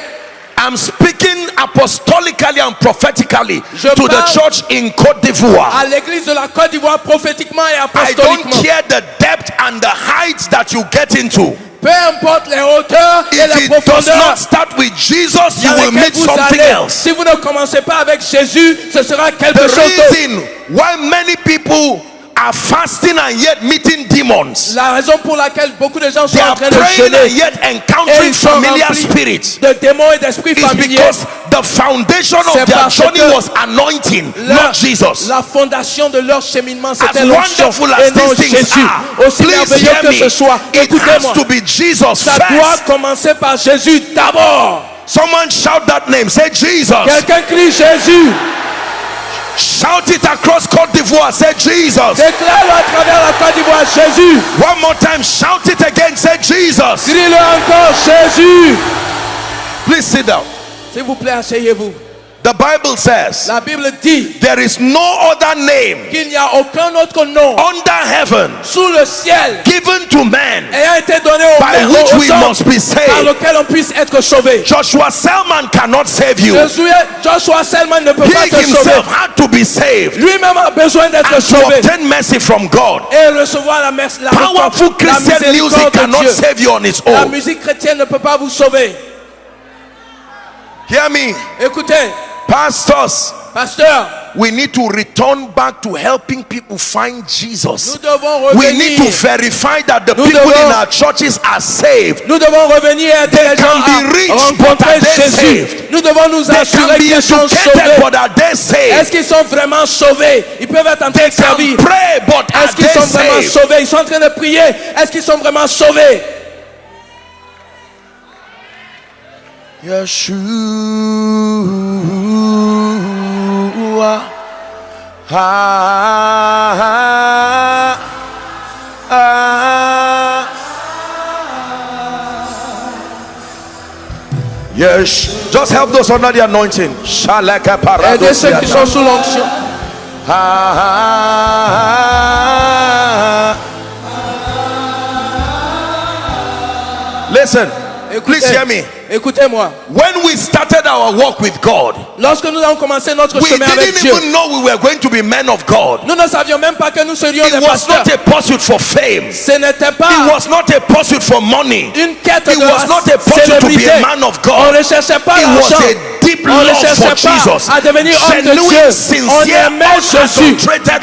I'm speaking apostolically and prophetically Je to the church in Cote d'Ivoire. à l'église de la Côte d'Ivoire, prophétiquement et I don't care the depth and the heights that you get into. peu importe les hauteurs et If les it does not start with Jesus, you will meet something allez, else. si vous ne commencez pas avec Jésus, ce sera quelque The chose d'autre. reason why many people are fasting and yet meeting demons, La raison pour laquelle beaucoup de gens sont en train de praying and jeûner yet et encountering familiar spirits de démons et d'esprits is familiers. because the foundation of their journey was anointing, Leur- not Jesus. La fondation de leur cheminement, c'était l'onction wonderful et as non these things Jésus. are, Aussi merveilleux que ce soit, écoutez-moi, to be Jesus ça doit commencer par Jésus d'abord. Someone shout that name. Say Jesus. Quelqu'un crie Jésus. Shout it across Cote d'Ivoire. Say Jesus. Déclare-le à travers la Côte d'Ivoire, Jésus. One more time. Shout it again. Say Jesus. Crie-le encore, Jésus. Please sit down. S'il vous plaît, asseyez-vous. The Bible says La Bible dit there is no other name qu'il n'y a aucun autre nom under heaven sous le ciel given to man ayant été donné by aux which we must be par saved. lequel on puisse être sauvé. Joshua Selman cannot save you. Joshua Selman ne peut pas He sauver. himself had to be saved Lui-même a besoin d'être and to sauvé obtain mercy from God. et recevoir la, merci, la, Powerful la Christian music cannot Dieu. save you on its La own. musique chrétienne ne peut pas vous sauver. Hear me, Écoutez, pastors. pasteur, We need to return back to helping people find Jesus. nous devons We need to revenir. verify that the people in devons- our churches are saved. Nous devons revenir aider They les can gens be rich, à but are they Jésus. saved? Nous devons nous They can assurer be qu'ils sont educated, sauvés. but are they Est-ce saved? qu'ils sont vraiment sauvés? Ils peuvent être en train de servir. pray, but are Est-ce qu'ils they sont vraiment saved? sauvés? Ils sont en train de prier. Est-ce qu'ils sont vraiment sauvés? Yeshua. Ah, ah, ah. Yes, just help those under the anointing. Shalaka Aidez ceux qui sont sous l'onction. Listen, please hear me. Écoutez-moi. When we started our walk with God, Lorsque nous avons commencé notre we chemin avec didn't Dieu, even know we were going to be men of God. nous ne savions même pas que nous serions It des was pasteurs. not a pursuit for fame. Ce n'était It pas was not a pursuit for money. une quête It de was not a pursuit to be a man of On God. ne cherchait pas It was l'argent. a deep On ne love for cherchait Jesus. pas à devenir homme de Dieu. On aimait Jésus.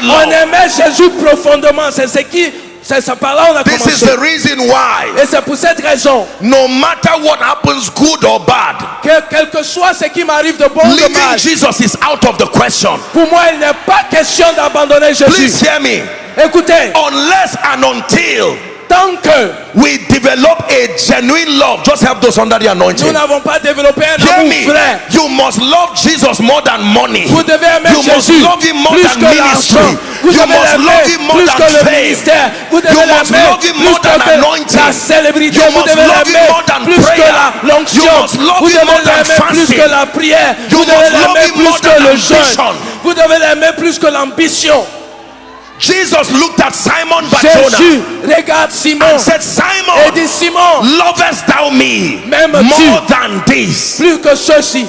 On aimait Jésus profondément. C'est ce qui, c'est ça par là on a This is commencé. the reason why, Et c'est pour cette raison no matter what happens, good or bad, que quel que soit ce qui m'arrive de bon ou de leaving mal, Jesus is out of the question. pour moi il n'est pas question d'abandonner Jésus. Please hear me. Écoutez, Unless and until tant que we develop a genuine love, just help those under the nous anointing. n'avons pas développé un Hear me. vrai, You must love Jesus more than money. vous devez aimer You must Jésus love him more plus than que ministry. Vous You must love him more than fame. Vous devez You must love him more than anointing. la célébrité. You must love him more than prayer. You must love him more than plus fasting. que la prière. You must love him more than ambition. Vous devez l'aimer plus que l'ambition. Jesus looked at Simon Barjona Jésus regarde Simon and said, et Simon, dit Simon, lovest thou me more than this? plus que ceci.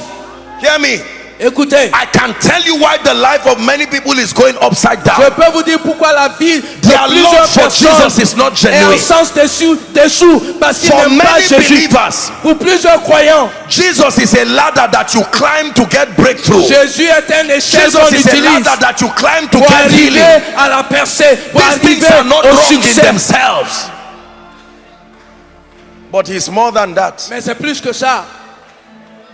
Hear me. Écoutez, I can tell you why the life of many people is going upside down. je peux vous dire pourquoi la vie de Their plusieurs love for personnes Jesus is not est en genuine. sens dessous, dessous parce qu'ils For n'aiment pas many Jésus. believers, Pour plusieurs croyants, Jesus is a ladder that you climb to get breakthrough. Jésus est un échelle qu'on Jesus is a ladder that you climb to pour get healing. à la percée, pour These things arriver are not au wrong in themselves. But he's more than that. Mais c'est plus que ça.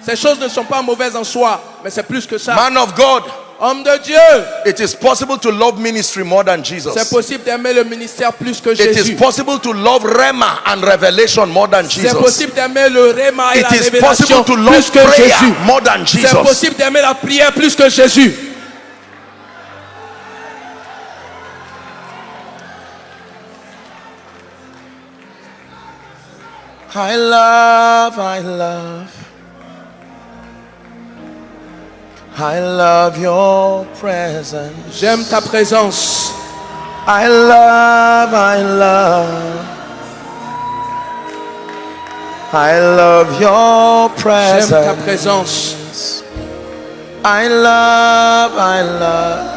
Ces choses ne sont pas mauvaises en soi, mais c'est plus que ça. Man of God, Homme de Dieu, it is possible to love ministry more than c'est Jesus. possible d'aimer le ministère plus que It is Jésus. possible to love Rema and revelation more than C'est Jesus. possible d'aimer le réma et la It is révélation possible to plus love que prayer Jésus. more than C'est Jesus. possible d'aimer la prière plus que Jésus. I love, I love. I love your presence. J'aime ta présence. I love, I love. I love your J'aime ta presence. présence. I love, I love.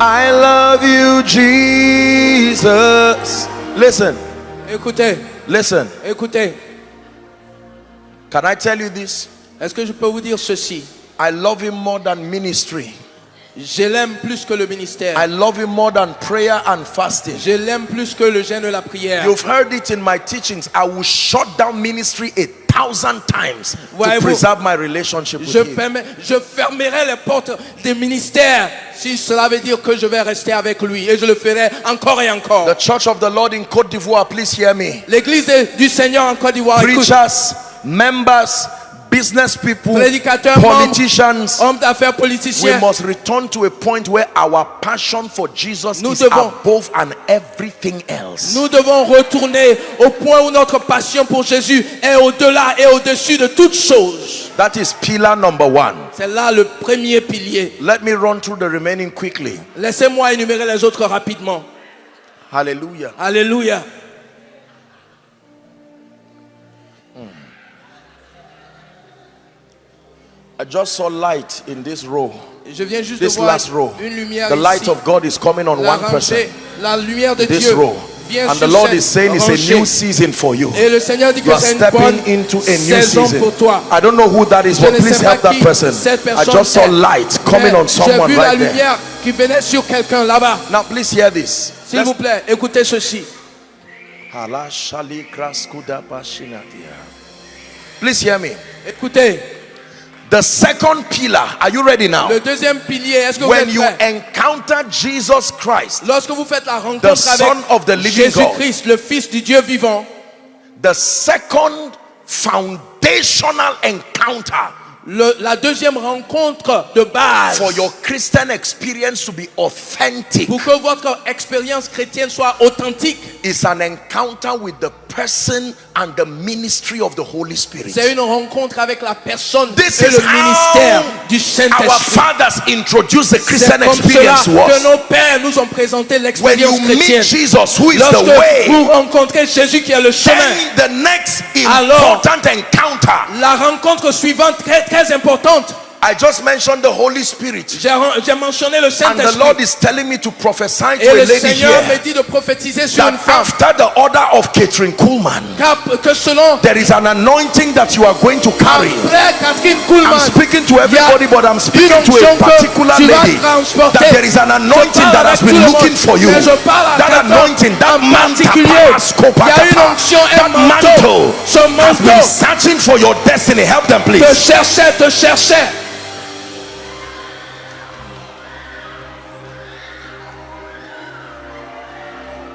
I love you, Jesus. Listen, Écoutez, listen. écoutez. Can I tell you this? Est-ce que je peux vous dire ceci? I love him more than ministry. Je l'aime plus que le ministère. I love him more than prayer and fasting. Je l'aime plus que le jeûne et la prière. You've heard it in my teachings. I will shut down ministry a thousand times to preserve my relationship with Je, him. permets- je fermerai les portes des ministères si cela veut dire que je vais rester avec lui et je le ferai encore et encore. The Church of the Lord in Cote d'Ivoire, please hear me. L'église du Seigneur en Côte d'Ivoire, Preachers, members, business people, politicians, hommes d'affaires, we politiciens, must return to a point where our passion for Jesus Nous is devons- above and everything else. nous devons retourner au point où notre passion pour Jésus est au-delà et au-dessus de toutes choses. That is pillar number one. C'est là le premier pilier. Let me run through the remaining quickly. Laissez-moi énumérer les autres rapidement. Hallelujah. Alléluia. I just saw light in this row. Je viens juste This de voir last row. une lumière The light ici. of God is coming on La one person. la lumière de This Dieu row. vient And the Lord is saying it's a new season for you. Et le Seigneur dit You que are une bonne stepping into a new season. pour toi. I don't know who that is, Je but please help that person. I just saw light coming on someone vu la right there. qui venait sur quelqu'un là-bas. Now, please hear this. S'il vous plaît, écoutez ceci. Hala shali kraskuda pashinatia. Please hear me. Écoutez, The second pillar, are you ready now? le deuxième pilier, est-ce que vous When êtes you prêts? encounter Jesus Christ, Lorsque vous faites la The rencontre Son of the avec living God. Jésus-Christ, le Fils du Dieu vivant, the second foundational encounter le- la deuxième rencontre de base for your Christian experience to be authentic pour que votre expérience chrétienne soit authentique, is an encounter with the person and the ministry of the Holy Spirit. c'est une rencontre avec la personne This et le ministère du our Saint-Esprit. fathers introduced the Christian experience que nos pères nous ont présenté When l'expérience you meet chrétienne. Jesus, who is the Lorsque way, vous rencontrez Jésus qui est le chemin, then the next Alors- important encounter. la rencontre suivante très très importante, I just mentioned the Holy Spirit. j'ai mentionné le And the Lord is telling me to prophesy Et to a le lady Seigneur me here dit de prophétiser sur une femme. after the order of Catherine Kuhlman, Que selon there is an anointing that you are going to carry. après Catherine I'm speaking to a everybody, but I'm speaking to a particular lady. That there is an anointing that has been looking for you. mais je parle à That anointing, that mantle, Il y a une that mantle has been searching for your destiny. Help them, please. te cherchait, te cherchait.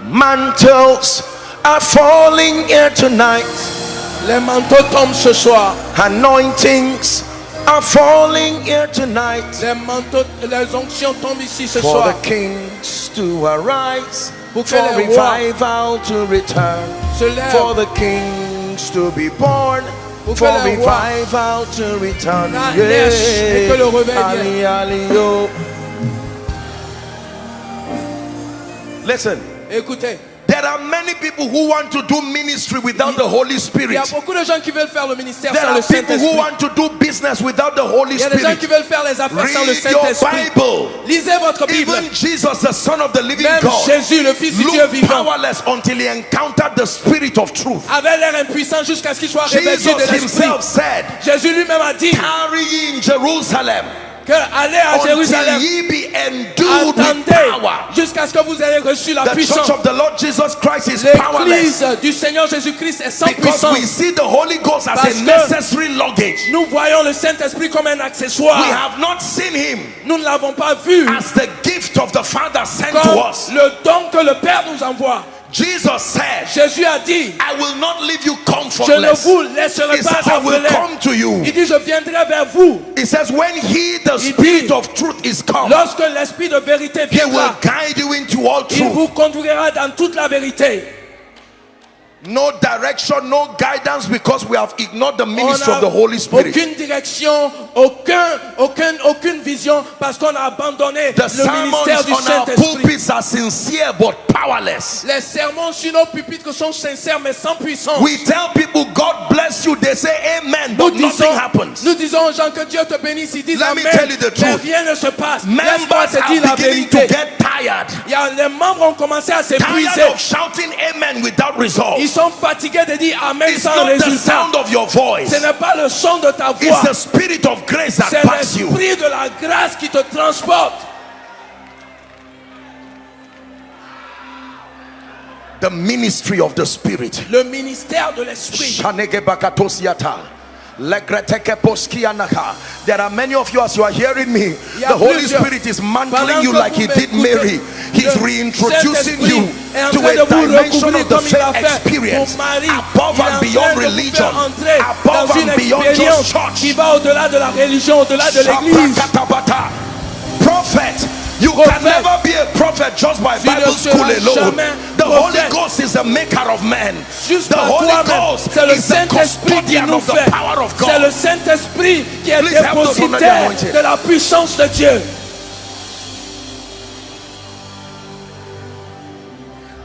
Mantles are falling here tonight. Les manteaux tombent ce soir. Anointings are falling here tonight. Les manteaux, les onctions tombent ici ce For soir. the kings to arise, Pour for revival to return, for the kings to be born, for revival to return. na- naissent et que le réveil Ali, ali. Listen, Écoutez, there are many people who want to do ministry without the Holy il y Spirit. a beaucoup de gens qui veulent faire le ministère There sans are le people who Saint-Esprit. want to do business without the Holy Il y a des gens qui Spirit. veulent faire les affaires sans le Read your Saint-Esprit. Bible. Lisez votre Bible. Even Jesus, the Son of the living Même God, Jésus, le Fils du Dieu vivant, powerless until he encountered the Spirit of truth. avait l'air impuissant jusqu'à ce qu'il soit de l'Esprit. himself said, Jésus lui-même a dit Tarry in Jerusalem que allez à Jérusalem, attendez jusqu'à ce que vous ayez reçu la The puissance. church of the Lord Jesus Christ is powerless L'église du Seigneur Jésus-Christ est sans because we puissance. see the Holy Ghost as Parce a que- necessary luggage. Nous voyons le Saint-Esprit comme un We accessoire. have not seen him Nous ne l'avons pas vu as the gift of the Father sent to comme us. le don que le Père nous envoie. Jesus said, Jésus a dit, I will not leave you je ne comfortless. vous laisserai He pas says, I will come to you. Il dit, je viendrai vers vous. He says, when he, the Il spirit dit, of truth, is come, Lorsque l'Esprit de vérité he will viendra, guide you into all il truth. vous conduira dans toute la vérité. No direction, no guidance because we have ignored the ministry of the Holy Spirit. aucune direction, aucun, aucune, aucune vision parce qu'on a abandonné The le ministère du on our Saint-Esprit. pulpits are sincere but powerless. Les sermons sur nos pupitres sont sincères mais sans puissance. We tell people God bless you, they say amen, Nous but disons, nothing happens. nous disons aux gens que Dieu te bénisse, ils disent Let me Amen, tell you the mais truth. rien ne se passe. Members are beginning to get tired. Il y a, les membres ont commencé à s'épuiser. Tired of shouting amen without results. Ils sont fatigués de dire Amen It's sans not the résultat. sound of your voice. Ce n'est pas le son de ta It's voix. the spirit of grace that C'est l'esprit de la grâce qui te transporte. The ministry of the spirit. Le ministère de l'esprit. There are many of you as you are hearing me. The Holy Spirit is mantling you like He did Mary. He's reintroducing you to a dimension of the same experience. Above and beyond religion, above and beyond just church. Prophet, you Prophète. can never be a prophet just by Tu Bible school alone. The Holy. Ghost is the maker of men. Juste The Holy. Ghost is the custodian of the power of C'est le God. Saint-Esprit qui est Please help us under the dépositaire de la puissance de Dieu.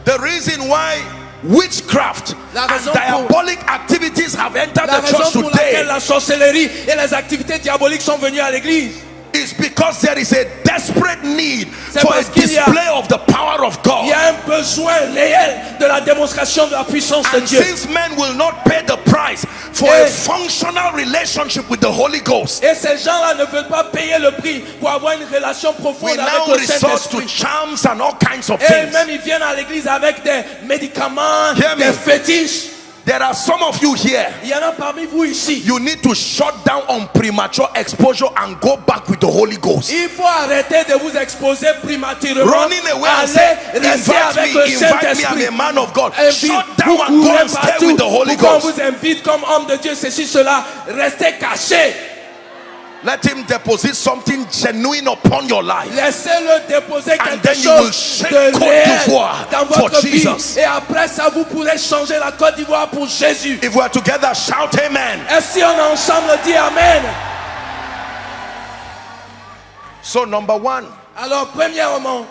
The reason why witchcraft and diabolic activities have entered La the church raison pour laquelle today la sorcellerie et les activités diaboliques sont venues à l'église. Is because there is a desperate need for a display of the power of Il God. y a un besoin réel de la démonstration de la puissance de Dieu. since men will not pay the price for Et- a functional relationship with the Holy Ghost, Et ces gens-là ne veulent pas payer le prix pour avoir une relation we profonde avec now le resort to Saint-Esprit. charms and all kinds of Et things. même ils viennent à l'église avec des médicaments, Hear me. des fétiches. There are some of you here. Il y en a parmi vous ici. You need to shut down on premature exposure and go back with the Holy Ghost. Il faut arrêter de vous exposer prématurément. Running away and say, invite me, invite me, I'm a man of God. Puis, Shut down and go and stay with the Holy Ghost. vous invite comme homme de Dieu, ceci, cela. Restez. Let him deposit something genuine upon your life. Laissez-le déposer And quelque then you will chose shake de Côte réel d'Ivoire dans for votre vie. Jesus. Et après ça, vous pourrez changer la Côte d'Ivoire pour Jésus. If we are together, shout amen. Et si on est ensemble, dit Amen. So, number one, Alors, premièrement,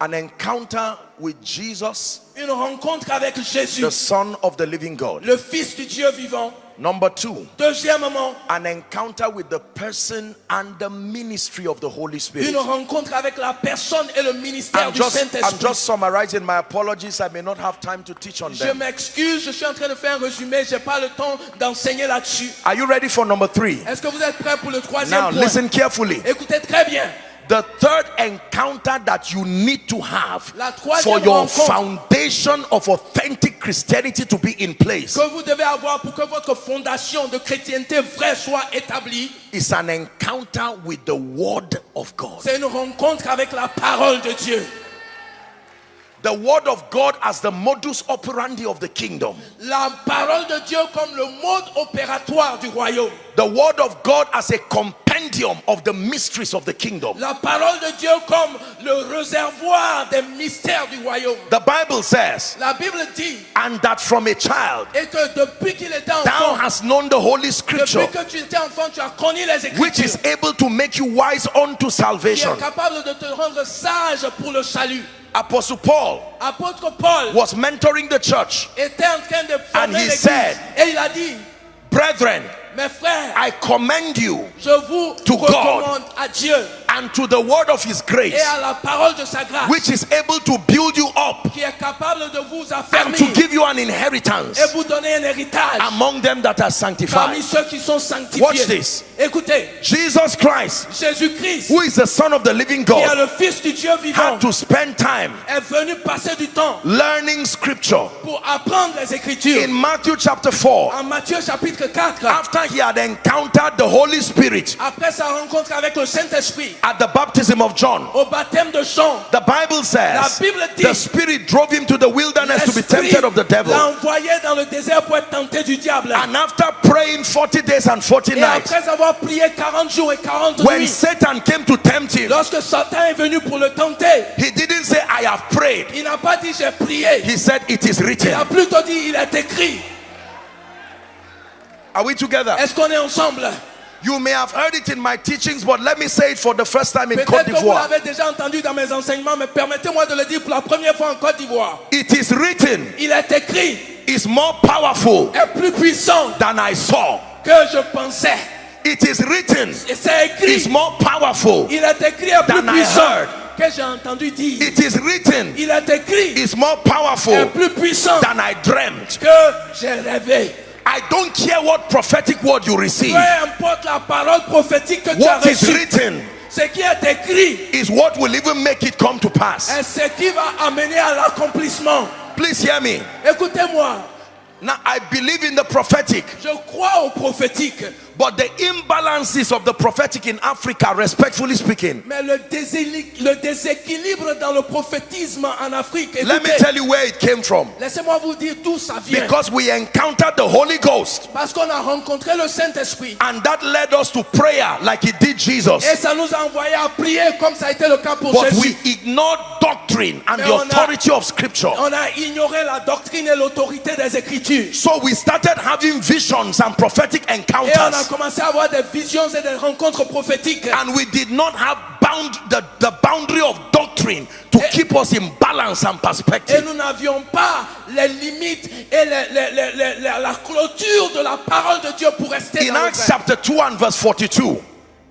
an encounter with Jesus, une rencontre avec Jésus, the Son of the living God. le Fils du Dieu vivant. Number two, Deuxièmement, an encounter with the person and the ministry of the Holy Spirit. une rencontre avec la personne et le ministère I'm du just, I'm just summarizing my apologies. I may not have time to teach on Je them. m'excuse, je suis en train de faire un résumé, j'ai pas le temps d'enseigner là-dessus. Are you ready for number three? Est-ce que vous êtes prêts pour le troisième Now, point listen carefully. Écoutez très bien. The third encounter that you need to have for your foundation of authentic Christianity to be in place que vous devez avoir pour que votre fondation de chrétienté vraie soit établie, is an encounter with the Word of God. c'est une rencontre avec la parole de Dieu. The Word of God as the modus operandi of the kingdom. La parole de Dieu comme le mode opératoire du royaume. The Word of God as a compendium of the mysteries of the kingdom. La parole de Dieu comme le réservoir des mystères du royaume. The Bible says, La Bible dit and that from a child et que depuis qu'il était enfant. thou hast known the Holy Scripture, depuis que tu étais enfant, tu as connu les écritures. which is able to make you wise unto salvation. qui est capable de te rendre sage pour le salut. Apostle Paul Apôtre Paul was mentoring the church. était en train de And he said, et il a dit, Brethren, mes frères, I commend you je vous to God. à Dieu and to the word of his et grace, à la parole de sa grâce which is able to build you up qui est capable de vous and to give you an inheritance et vous donner un héritage among them that are parmi sanctified. ceux qui sont sanctifiés. Watch this. Écoutez, Jesus Christ, Jésus-Christ, who is the Son of the living qui est God, le Fils du Dieu vivant, had to spend time est venu passer du temps learning scripture. pour apprendre les Écritures. In Matthew chapter 4, En Matthieu chapitre 4, after he had encountered the Holy Spirit après sa rencontre avec le Saint-Esprit, at the baptism of John, au baptême de Jean, the Bible La says Bible dit- the Spirit drove him to the wilderness to be tempted of the devil. l'a envoyé dans le désert pour être tenté du diable. And after praying 40 days and 40 Et nights, après avoir prié 40 jours et 40 When nuits. Satan came to tempt him, Lorsque Satan est venu pour le tenter, he didn't say, I have prayed. il n'a pas dit j'ai prié. He said, It is Il written. a plutôt dit il est écrit. Are we together? Est-ce qu'on est ensemble? You may have heard it in my teachings, but let me say it for the first time in Côte d'Ivoire. déjà entendu dans mes enseignements, mais permettez-moi de le dire pour la première fois en Côte d'Ivoire. It is written, Il est écrit, is more powerful est plus puissant than I saw. que je pensais. It is written, c'est écrit, is more powerful. il est écrit est plus than I puissant heard. que j'ai entendu dire. It is written, Il est écrit, is more est powerful plus puissant than I dreamt. que j'ai rêvé. I don't care what prophetic word you receive. Peu importe la parole prophétique que tu as What is reçue, written ce qui est écrit is what will even make it come to pass. est ce qui va amener à l'accomplissement. Please hear me. Écoutez-moi, Now, I believe in the prophetic, je crois au prophétique, but the imbalances of the prophetic in Africa, respectfully speaking, mais le, déséquilibre dans le prophétisme en Afrique, let me tell you where it came from. laissez-moi vous dire d'où ça vient. Because we encountered the Holy Ghost, Parce qu'on a rencontré le Saint-Esprit. and that led us to prayer like it did Jesus. Et ça nous a envoyé à prier comme ça a été le cas pour But Jésus. we ignored doctrine and Mais the on a- authority of Scripture. On a ignoré la doctrine et l'autorité des Écritures. So we started having visions and prophetic Et on a encounters. Commencé à avoir des visions et des rencontres prophétiques. And we did not have bound the, the boundary of doctrine to keep us in balance and Et perspective. nous n'avions pas les limites et les- les- les- les- les- la clôture de la parole de Dieu pour rester In dans Acts vrai. chapter 2 and verse 42,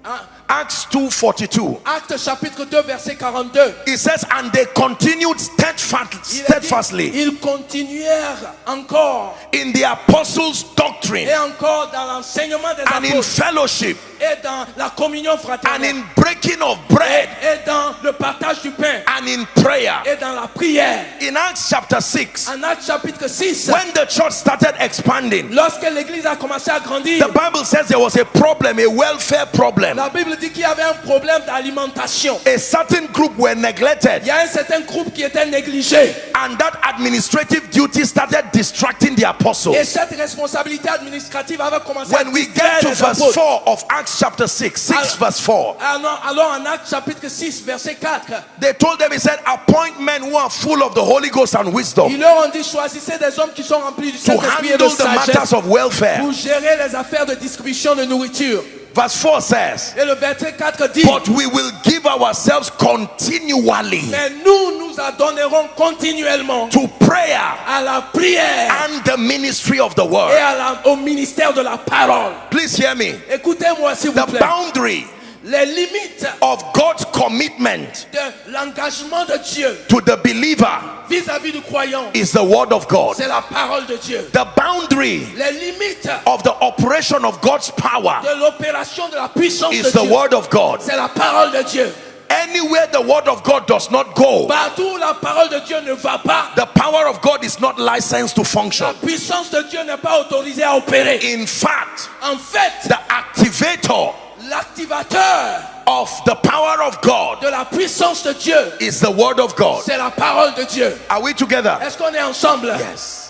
Hein? Acts 2 42, Acte chapitre 2 verset 42. it says, And they continued steadfast, Il a dit, steadfastly ils continuèrent encore in the apostles' doctrine et encore dans l'enseignement des and in fellowship et dans la communion and fraternelle in breaking of bread et dans le partage du pain and in prayer. et dans la prière. In Acts chapter 6, En Acte chapitre 6, when the church started expanding, lorsque l'église a commencé à grandir, the Bible says there was a problem, a welfare problem. la Bible dit qu'il y avait un problème d'alimentation. A certain group were neglected, Il y a un certain groupe qui était négligé. and that administrative duty started distracting the Et apostles. cette responsabilité administrative avait commencé à When we distraire get to verse apôtres. 4 of Acts chapter 6, 6 verse 4, Alors, alors en Acte chapitre 6, verset 4, they told them, He said, appoint men who are full of the Holy Ghost and wisdom ils leur ont dit choisissez des hommes qui sont remplis du to Saint-Esprit et de handle the matters sagesse of welfare. pour gérer les affaires de distribution de nourriture. Verse 4 says, Et le verset 4 dit But we will give ourselves continually Mais nous nous adonnerons continuellement to prayer à la prière and the ministry of the et word. à la- au ministère de la parole. Please hear me. Écoutez-moi s'il vous The plaît. boundary Les limites of God's commitment de l'engagement de Dieu to the believer vis-à-vis du croyant, is the word of God. c'est la parole de Dieu. The boundary Les limites of the operation of God's power de l'opération de la puissance is de the Dieu, word of God. c'est la parole de Dieu. Anywhere the word of God does not go, Partout la parole de Dieu ne va pas, the power of God is not licensed to la function. puissance de Dieu n'est pas autorisée à opérer. In fact, En fait, the activator l'activateur of the power of God de la puissance de Dieu, is the word of God. c'est la parole de Dieu. Are we together? Est-ce qu'on est ensemble? Yes.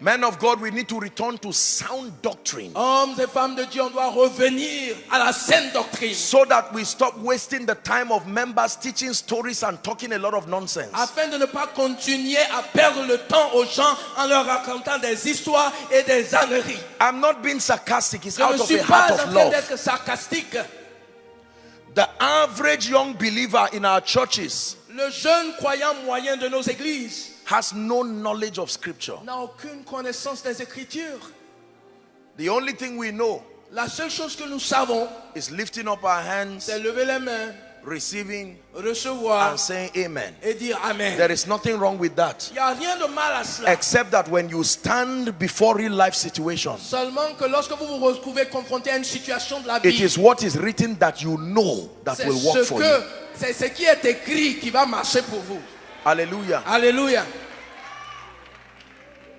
Men of God, we need to return to sound doctrine Hommes et femmes de Dieu, on doit revenir à la saine doctrine so that we stop wasting the time of members teaching stories and talking a lot of nonsense. afin de ne pas continuer à perdre le temps aux gens en leur racontant des histoires et des âneries. I'm not being sarcastic, it's Je out ne of suis a pas heart en of train love. d'être sarcastique. The average young believer in our churches Le jeune croyant moyen de nos églises has no knowledge of scripture. n'a aucune connaissance des Écritures. The only thing we know La seule chose que nous savons, is lifting up our hands, c'est lever les mains, receiving, recevoir and saying amen. et dire Amen. There is nothing wrong with that. Il n'y a rien de mal à cela. Except that when you stand before real life situations, Seulement que lorsque vous vous retrouvez confronté à une situation de la it vie, is what is written that you know that c'est will work ce for que you. c'est ce qui est écrit qui va marcher pour vous. Hallelujah. Alléluia.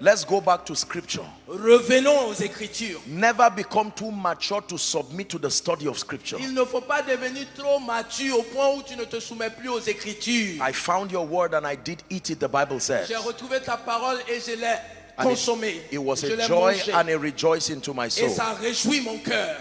Let's go back to scripture. Revenons aux Écritures. Never become too mature to submit to the study of scripture. Il ne faut pas devenir trop mature au point où tu ne te soumets plus aux Écritures. I found your word and I did eat it, the Bible says. J'ai retrouvé ta parole et je l'ai consommée. it, it was Je a joy mangée. and a rejoicing to my soul. Et ça réjouit mon cœur.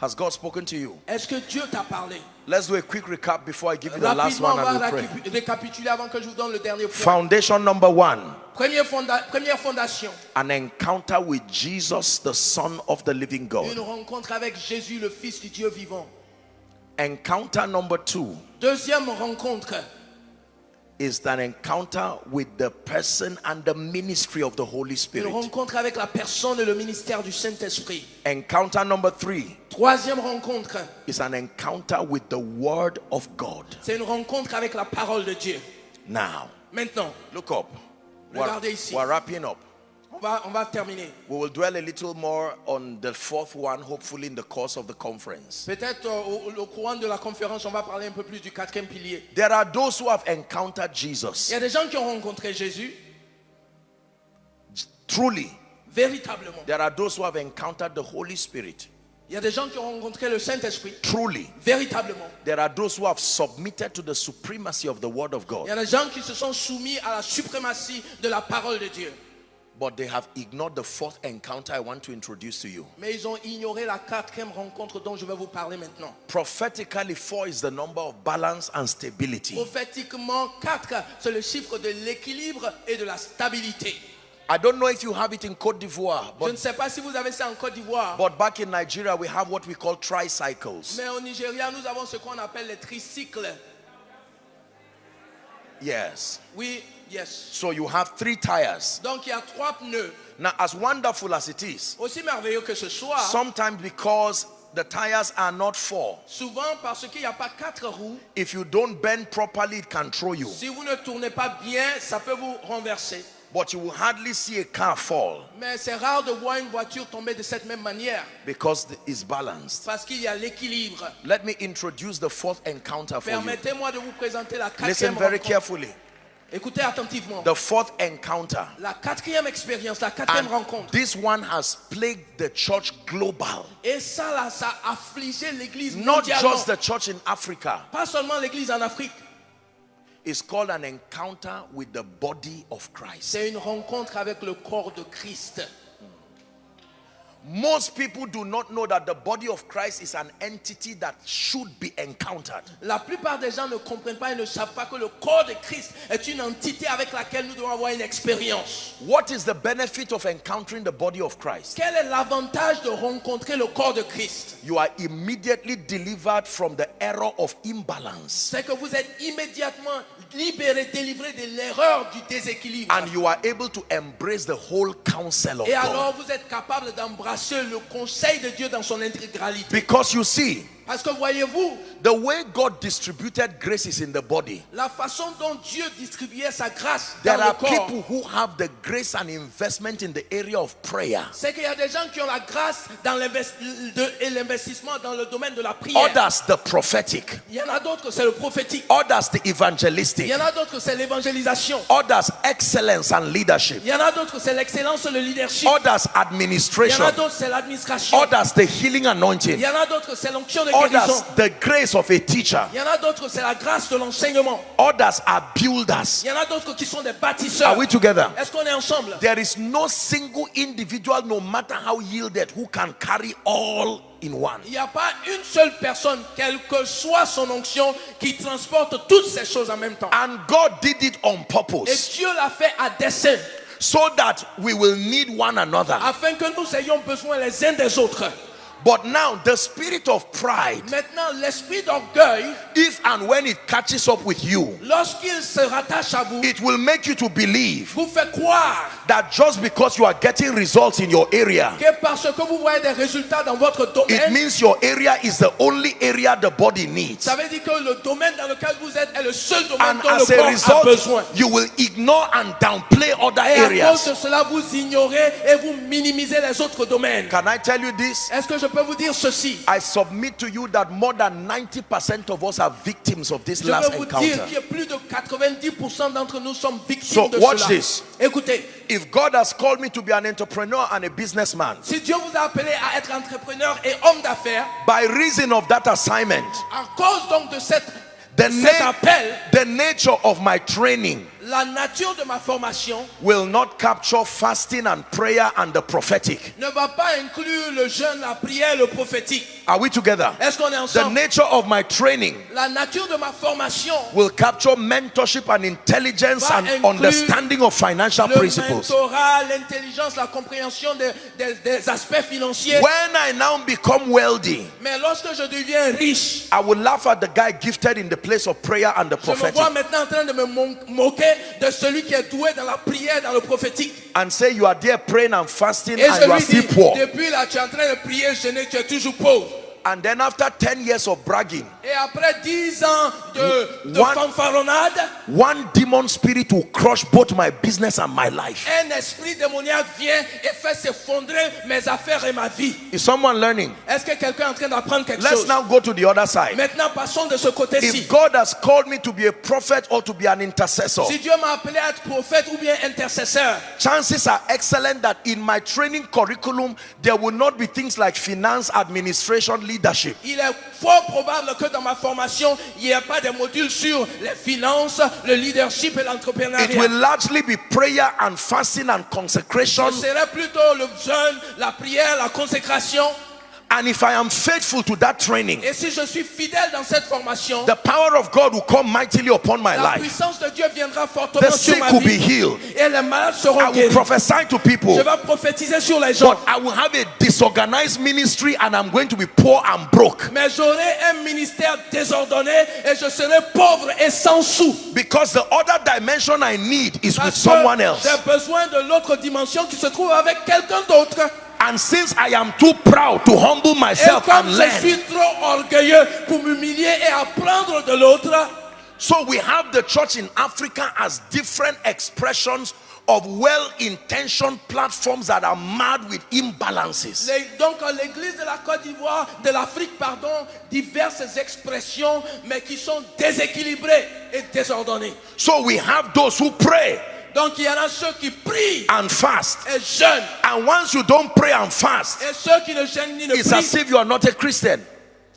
Has God spoken to you? Est-ce que Dieu t'a parlé Let's do a quick recap before I give you the last one and we pray. récapituler avant que je vous donne le dernier point. Foundation number one Première, fonda- première fondation, an encounter with Jesus, the Son of the living God. une rencontre avec Jésus, le Fils du Dieu vivant. Encounter number two Deuxième rencontre, is an encounter with the person and the ministry of the Holy une Spirit. rencontre avec la personne et le ministère du Saint-Esprit. Encounter number three Troisième rencontre, is an encounter with the Word of God. c'est une rencontre avec la parole de Dieu. Now, Maintenant, look up. We're, Regardez ici. we're wrapping up. On va, on va terminer. We will dwell a little more on the fourth one, hopefully, in the course of the conference. Peut-être euh, au, au courant de la conférence, on va parler un peu plus du quatrième pilier. There are those who have encountered Il Jesus y a des gens qui ont rencontré Jésus, truly. véritablement. There are those who have encountered the Holy Spirit Il y a des gens qui ont rencontré le Saint-Esprit, truly. véritablement. There are those who have submitted to the supremacy of the Word of Il y God, a des gens qui se sont soumis à la suprématie de la parole de Dieu. But they have ignored the fourth encounter I want to introduce to you. Mais ils ont ignoré la quatrième rencontre dont je vais vous parler maintenant. Prophetically, four is the number of balance and stability. Prophétiquement, 4, c'est le chiffre de l'équilibre et de la stabilité. I don't know if you have it in Cote d'Ivoire, Je ne but, sais pas si vous avez ça en Côte d'Ivoire, but back in Nigeria, we have what we call tricycles. mais au Nigeria, nous avons ce qu'on appelle les tricycles. Yes. Oui, yes. So you have three tires. Donc il y a trois pneus. Now, as wonderful as it is, Aussi merveilleux que ce soit, sometimes because the tires are not four, souvent parce qu'il n'y a pas quatre roues, if you don't bend properly, it can throw you. si vous ne tournez pas bien, ça peut vous renverser. But you will hardly see a car fall Mais c'est rare de voir une voiture tomber de cette même manière because it's balanced. parce qu'il y a l'équilibre. Let me introduce the fourth encounter for you. Permettez-moi de vous présenter la Listen quatrième very rencontre. carefully. Écoutez attentivement. The fourth encounter. La quatrième expérience, la quatrième And rencontre. this one has plagued the church global. Et ça, là, ça a affligé l'église Not just the church in Africa. Pas seulement l'église en Afrique. It's called an encounter with the body of Christ. C'est une rencontre avec le corps de Christ. Most people do not know that the body of Christ is an entity that should be encountered. La plupart des gens ne comprennent pas et ne savent pas que le corps de Christ est une entité avec laquelle nous devons avoir une expérience. What is the benefit of encountering the body of Christ? Quel est l'avantage de rencontrer le corps de Christ? You are immediately delivered from the error of imbalance. C'est que vous êtes immédiatement libéré, délivré de l'erreur du déséquilibre. And you are able to embrace the whole counsel of Et God. alors vous êtes capable d'embrasser le conseil de Dieu dans son intégralité. Because you see, Parce que voyez-vous, the way God distributed graces in the body, la façon dont Dieu distribuait sa grâce there dans are le corps, people who have the grace and investment in the area of prayer. c'est qu'il y a des gens qui ont la grâce dans et l'investissement dans le domaine de la prière. Others, the prophetic. Il y en a d'autres, c'est le prophétique. Others, the Il evangelistic. y en a d'autres, c'est l'évangélisation. Others, excellence and leadership. Il y en a d'autres, c'est l'excellence, le leadership. Others, Il y en administration. a d'autres, c'est l'administration. Others, the healing Il anointing. y en a d'autres, c'est l'onction de Others, the grace of a teacher. Il y en a d'autres, c'est la grâce de l'enseignement. Others are builders. Il y en a d'autres qui sont des bâtisseurs. Are we together? Est-ce qu'on est ensemble? There is no single individual, no matter how yielded, who can carry all in one. Il n'y a pas une seule personne, quelle que soit son onction, qui transporte toutes ces choses en même temps. And God did it on Et purpose Dieu l'a fait à dessein, so that we will need one another. afin que nous ayons besoin les uns des autres. But now, the spirit of pride, Maintenant, l'esprit d'orgueil, if and when it catches up with you, lorsqu'il se rattache à vous, it will make you to believe vous fait croire that just because you are getting results in your area, que parce que vous voyez des résultats dans votre it domaine, means your area is the only area the body needs. ça veut dire que le domaine dans lequel vous êtes est le seul domaine And dont le a corps a besoin. you will ignore and downplay other Et à cause areas. de cela, vous ignorez et vous minimisez les autres domaines. Can I tell you this? Est-ce que je peux vous dire ceci. I submit to you that more than 90% of us are victims of this Je last veux vous dire encounter. que plus de 90% d'entre nous sommes victimes So, de watch cela. this. Écoutez, If God has called me to be an entrepreneur and a businessman, si Dieu vous a appelé à être entrepreneur et homme d'affaires, by reason of that assignment, à cause donc de cette, the, cet appel, the nature of my training la nature de ma formation will not capture fasting and prayer and the prophetic. ne va pas inclure le jeûne, la prière, le prophétique. Are we together? Est-ce qu'on est ensemble? The nature of my training La nature de ma formation, will capture mentorship and intelligence Va and understanding of financial le principles. l'intelligence, la compréhension des, des- des aspects financiers. When I now become wealthy, Mais lorsque je deviens riche, I will laugh at the guy gifted in the place of prayer and the prophetic. je me vois maintenant en train de me moquer de celui qui est doué dans la prière, dans le prophétique. and say you are there praying and fasting Et and je you are still poor. depuis là, tu es en train de prier, jeûner, tu es toujours pauvre. And then after 10 years of bragging, Et après 10 ans de, de One- fanfaronnade, one demon spirit will crush both my business and my life. un esprit démoniaque vient et fait s'effondrer mes affaires et ma vie. Is someone learning? Est-ce que quelqu'un est en train d'apprendre quelque Let's chose? now go to the other side. Maintenant, passons de ce côté-ci. If God has called me to be a prophet or to be an intercessor, Si Dieu m'a appelé à être prophète ou bien intercesseur, chances are excellent that in my training curriculum there will not be things like finance, administration, leadership. il est fort probable que dans ma formation, il n'y ait pas de module sur les finances, le leadership et It will l'entrepreneuriat. largely be prayer and fasting and consecration. Ce serait plutôt le jeûne, la prière, la consécration. And if I am faithful to that training, Et si je suis fidèle dans cette formation, the power of God will come mightily upon my la life. puissance de Dieu viendra The fortement sur ma will be vie. healed. Et les malades I seront will guéris. prophesy to people. Je vais prophétiser sur les gens. But I will have a disorganized ministry and I'm going to be poor and broke. Mais j'aurai un ministère désordonné et je serai pauvre et sans sous. Because the other dimension I need is with Parce someone que else. j'ai besoin de l'autre dimension qui se trouve avec quelqu'un d'autre. And since I am too proud to humble Et myself comme and je learn, suis trop orgueilleux pour m'humilier et apprendre de l'autre, so we have the church in Africa as different expressions of well-intentioned platforms that are mad with imbalances. les- donc l'église de la Côte d'Ivoire, de l'Afrique, pardon, diverses expressions, mais qui sont déséquilibrées et désordonnées. So we have those who pray Donc il y en a ceux qui prient and fast. et jeûnent, And once you don't pray and fast, et ceux qui ne jeûnent ni ne it's as prient. if you are not a Christian.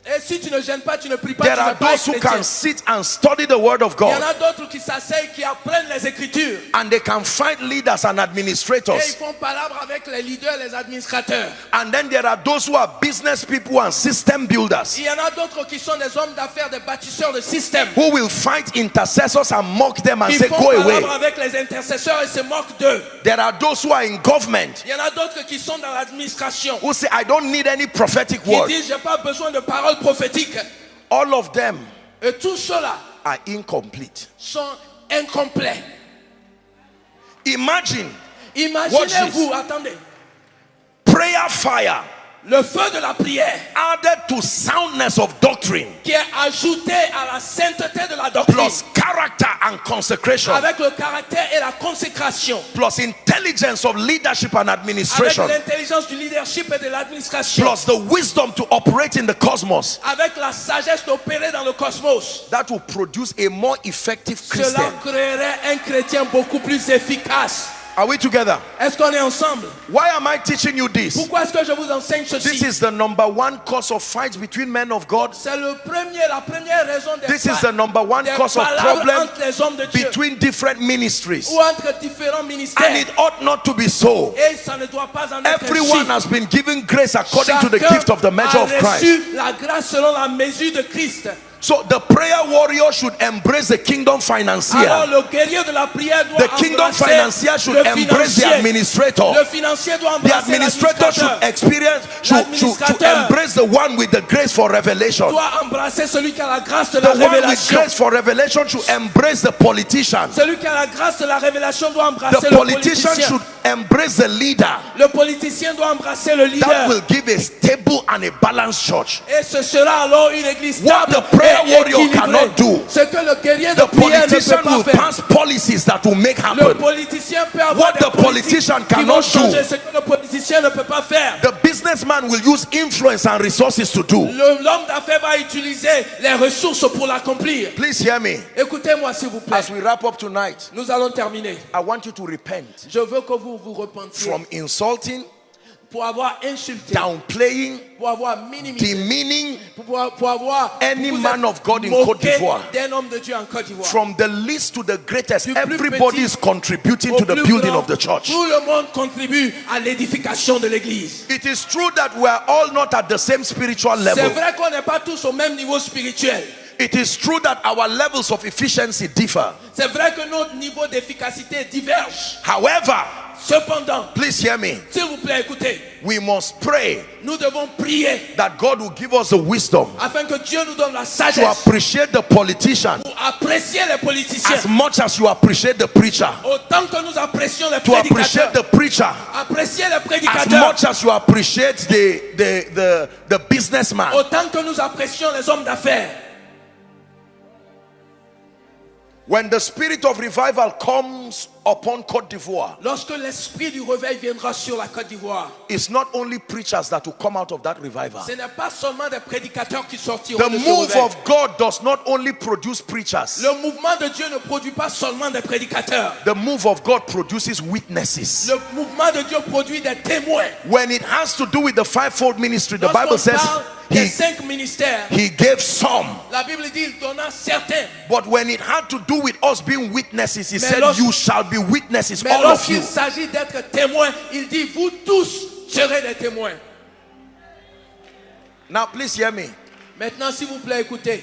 Et si tu ne gênes pas, tu ne pries pas, There tu are those who can sit and study the word of Il y en God a d'autres qui s'asseyent, qui apprennent les Écritures. and they can find leaders and Et ils administrators. font palabre avec les leaders, les administrateurs. And then there are those who are business people and system builders Il y en a d'autres qui sont des hommes d'affaires, des bâtisseurs de système. who will fight intercessors and mock them and Qui say, font Go away. palabre avec les intercesseurs et se moquent d'eux. There are those who are in government Il y en a d'autres qui sont dans l'administration. who say, I don't need any prophetic Qui word. disent, j'ai pas besoin de paroles prophétiques. All of them Et tout cela are incomplete. sont incomplets. Imagine Imaginez-vous, attendez, prayer fire le feu de la prière added to soundness of doctrine qui est ajouté à la sainteté de la doctrine. plus character and consecration avec le caractère et la consécration, plus intelligence of leadership and avec administration l'intelligence du leadership et de l'administration, plus the wisdom to operate in the cosmos avec la sagesse d'opérer dans le cosmos. that will produce a more effective Cela Christian. créerait un chrétien beaucoup plus efficace. Are we together? Est-ce qu'on est ensemble Why am I teaching you this? Pourquoi est-ce que je vous enseigne ceci? This is the number one cause of fights between men of God. C'est le premier, la première raison des, This is the number one cause of palabres problem entre les hommes de Dieu between different ministries. ou entre différents ministères. And it ought not to be so. Et ça ne doit pas en être Everyone has been given grace according to the gift of the measure of Christ. reçu la grâce selon la mesure de Christ. So the prayer warrior should embrace the kingdom Alors financier. le guerrier de la prière doit The kingdom financier should le embrace the administrator. Le financier doit The administrator should experience, should, should, L'administrateur. embrace the one with the grace for revelation. doit embrasser celui qui a la grâce de The la one with grace for revelation should embrace the politician. Celui qui a la grâce de la révélation doit embrasser The le politician politicien. should embrace the leader. Le politicien doit embrasser le That leader. will give a stable and a balanced church. Et ce sera alors une église What stable the prayer warrior cannot do, Ce que le guerrier de The prière ne peut politician pas will faire. pass policies that will make Le happen. politicien peut avoir What des the politician cannot do, ce que le politicien ne peut pas faire. the businessman will use influence and resources to do. Le- L'homme d'affaires va utiliser les ressources pour l'accomplir. Please hear me. Écoutez-moi s'il vous plaît. As we wrap up tonight, Nous allons terminer. I want you to repent Je veux que vous vous repentiez from insulting, pour avoir insulté, downplaying, pour avoir minimisé, demeaning pour, pour avoir Any vous man of God in Côte d'Ivoire. d'un homme de Dieu en Côte d'Ivoire. from the least to the greatest. Everybody is contributing to the building grand, of the church. Tout le monde contribue à l'édification de l'église. It is true that we are all not at the same spiritual C'est level. vrai qu'on n'est pas tous au même niveau spirituel. It is true that our levels of efficiency differ. C'est vrai que notre niveau d'efficacité diverge. However, Cependant, please hear me. s'il vous plaît, écoutez, We must pray nous devons prier that God will give us the wisdom afin que Dieu nous donne la to sagesse appreciate the politician pour apprécier les politiciens. as much as you appreciate the preacher. Autant que nous apprécions les To appreciate prédicateurs. the preacher Apprécier les as prédicateurs. much as you appreciate the, the, the, the businessman. Autant que nous apprécions les hommes d'affaires. When the spirit of revival comes upon Cote d'Ivoire, Lorsque l'esprit du réveil viendra sur la Côte d'Ivoire, it's not only preachers that will come out of that revival. ce n'est pas seulement des prédicateurs qui sortiront The de ce move réveil. of God does not only produce preachers, Le mouvement de Dieu ne produit pas seulement des prédicateurs. the move of God produces witnesses. Le mouvement de Dieu produit des témoins. When it has to do with the fivefold ministry, the Bible says he, he gave some. la Bible dit il donna certains. But when it had to do with us being witnesses, he said, You shall be witnesses, all of you. s'agit d'être témoins, il dit vous tous serez des témoins. Now, please hear me. Maintenant, s'il vous plaît, écoutez.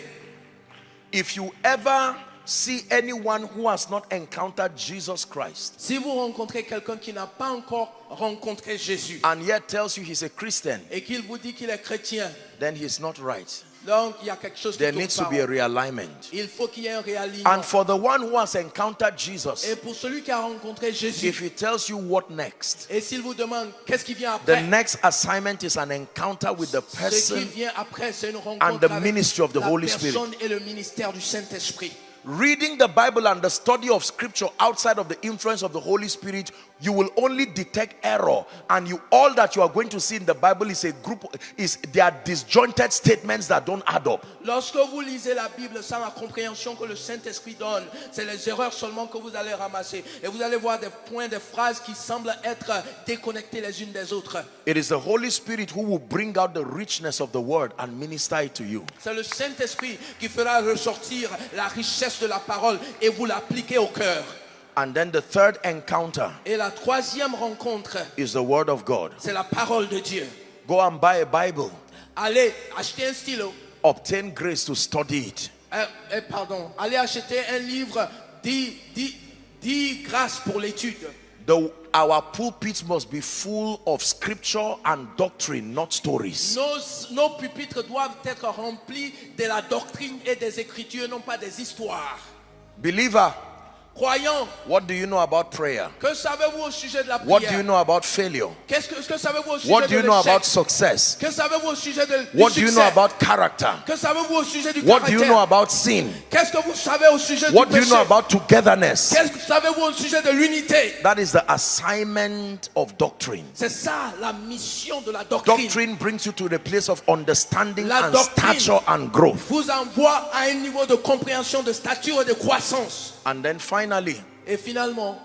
If you ever see anyone who has not encountered Jesus Christ Si vous rencontrez quelqu'un qui n'a pas encore rencontré Jésus and yet tells you he's a Christian, et qu'il vous dit qu'il est chrétien, then he's not right. donc il y a quelque chose qui There needs to pas be a realignment. Il faut qu'il y ait un réalignement. And for the one who has encountered Jesus, Et pour celui qui a rencontré Jésus, if he tells you what next, et s'il vous demande qu'est-ce qui vient the après, next assignment is an encounter with the ce qui person vient après, c'est une and rencontre the avec ministry of the la Holy Spirit. personne et le ministère du Saint-Esprit. Reading the Bible and the study of scripture outside of the influence of the Holy Spirit, you will only detect error. And you all that you are going to see in the Bible is a group is they are disjointed statements that don't add up. Lorsque vous lisez la Bible sans la compréhension que le Saint-Esprit donne, c'est les erreurs seulement que vous allez ramasser. Et vous allez voir des points, des phrases qui semblent être déconnectées les unes des autres. It is the Holy Spirit who will bring out the richness of the word and minister it to you. C'est le Saint-Esprit qui fera ressortir la richesse de la parole et vous l'appliquez au cœur. And then the third encounter Et la troisième rencontre, is the word of God. c'est la parole de Dieu. Go and buy a Bible, Allez acheter un stylo, obtain grace to study it. euh, euh, pardon, allez acheter un livre, 10, 10, 10 grâces pour l'étude. The, our pulpits must be full of scripture and doctrine, not stories. Nos, nos pupitres doivent être remplis de la doctrine et des écritures, non pas des histoires. Believer, Croyants, what do you know about prayer? que savez-vous au sujet de la What do you prière know about failure? Qu'est-ce que, que savez-vous au sujet What do de you know about success? Que savez-vous au sujet de, du What do you know succès? about character? Que savez-vous au sujet du What do you know caractère about sin? Qu'est-ce que vous savez au sujet What du do you know about togetherness? Qu'est-ce que savez-vous au sujet de l'unité? That is the assignment of doctrine. C'est ça la mission de la doctrine. Doctrine brings you to the place of understanding La and doctrine. stature and growth. Vous envoie à un niveau de compréhension, de stature et de croissance. And then finally, Et finalement,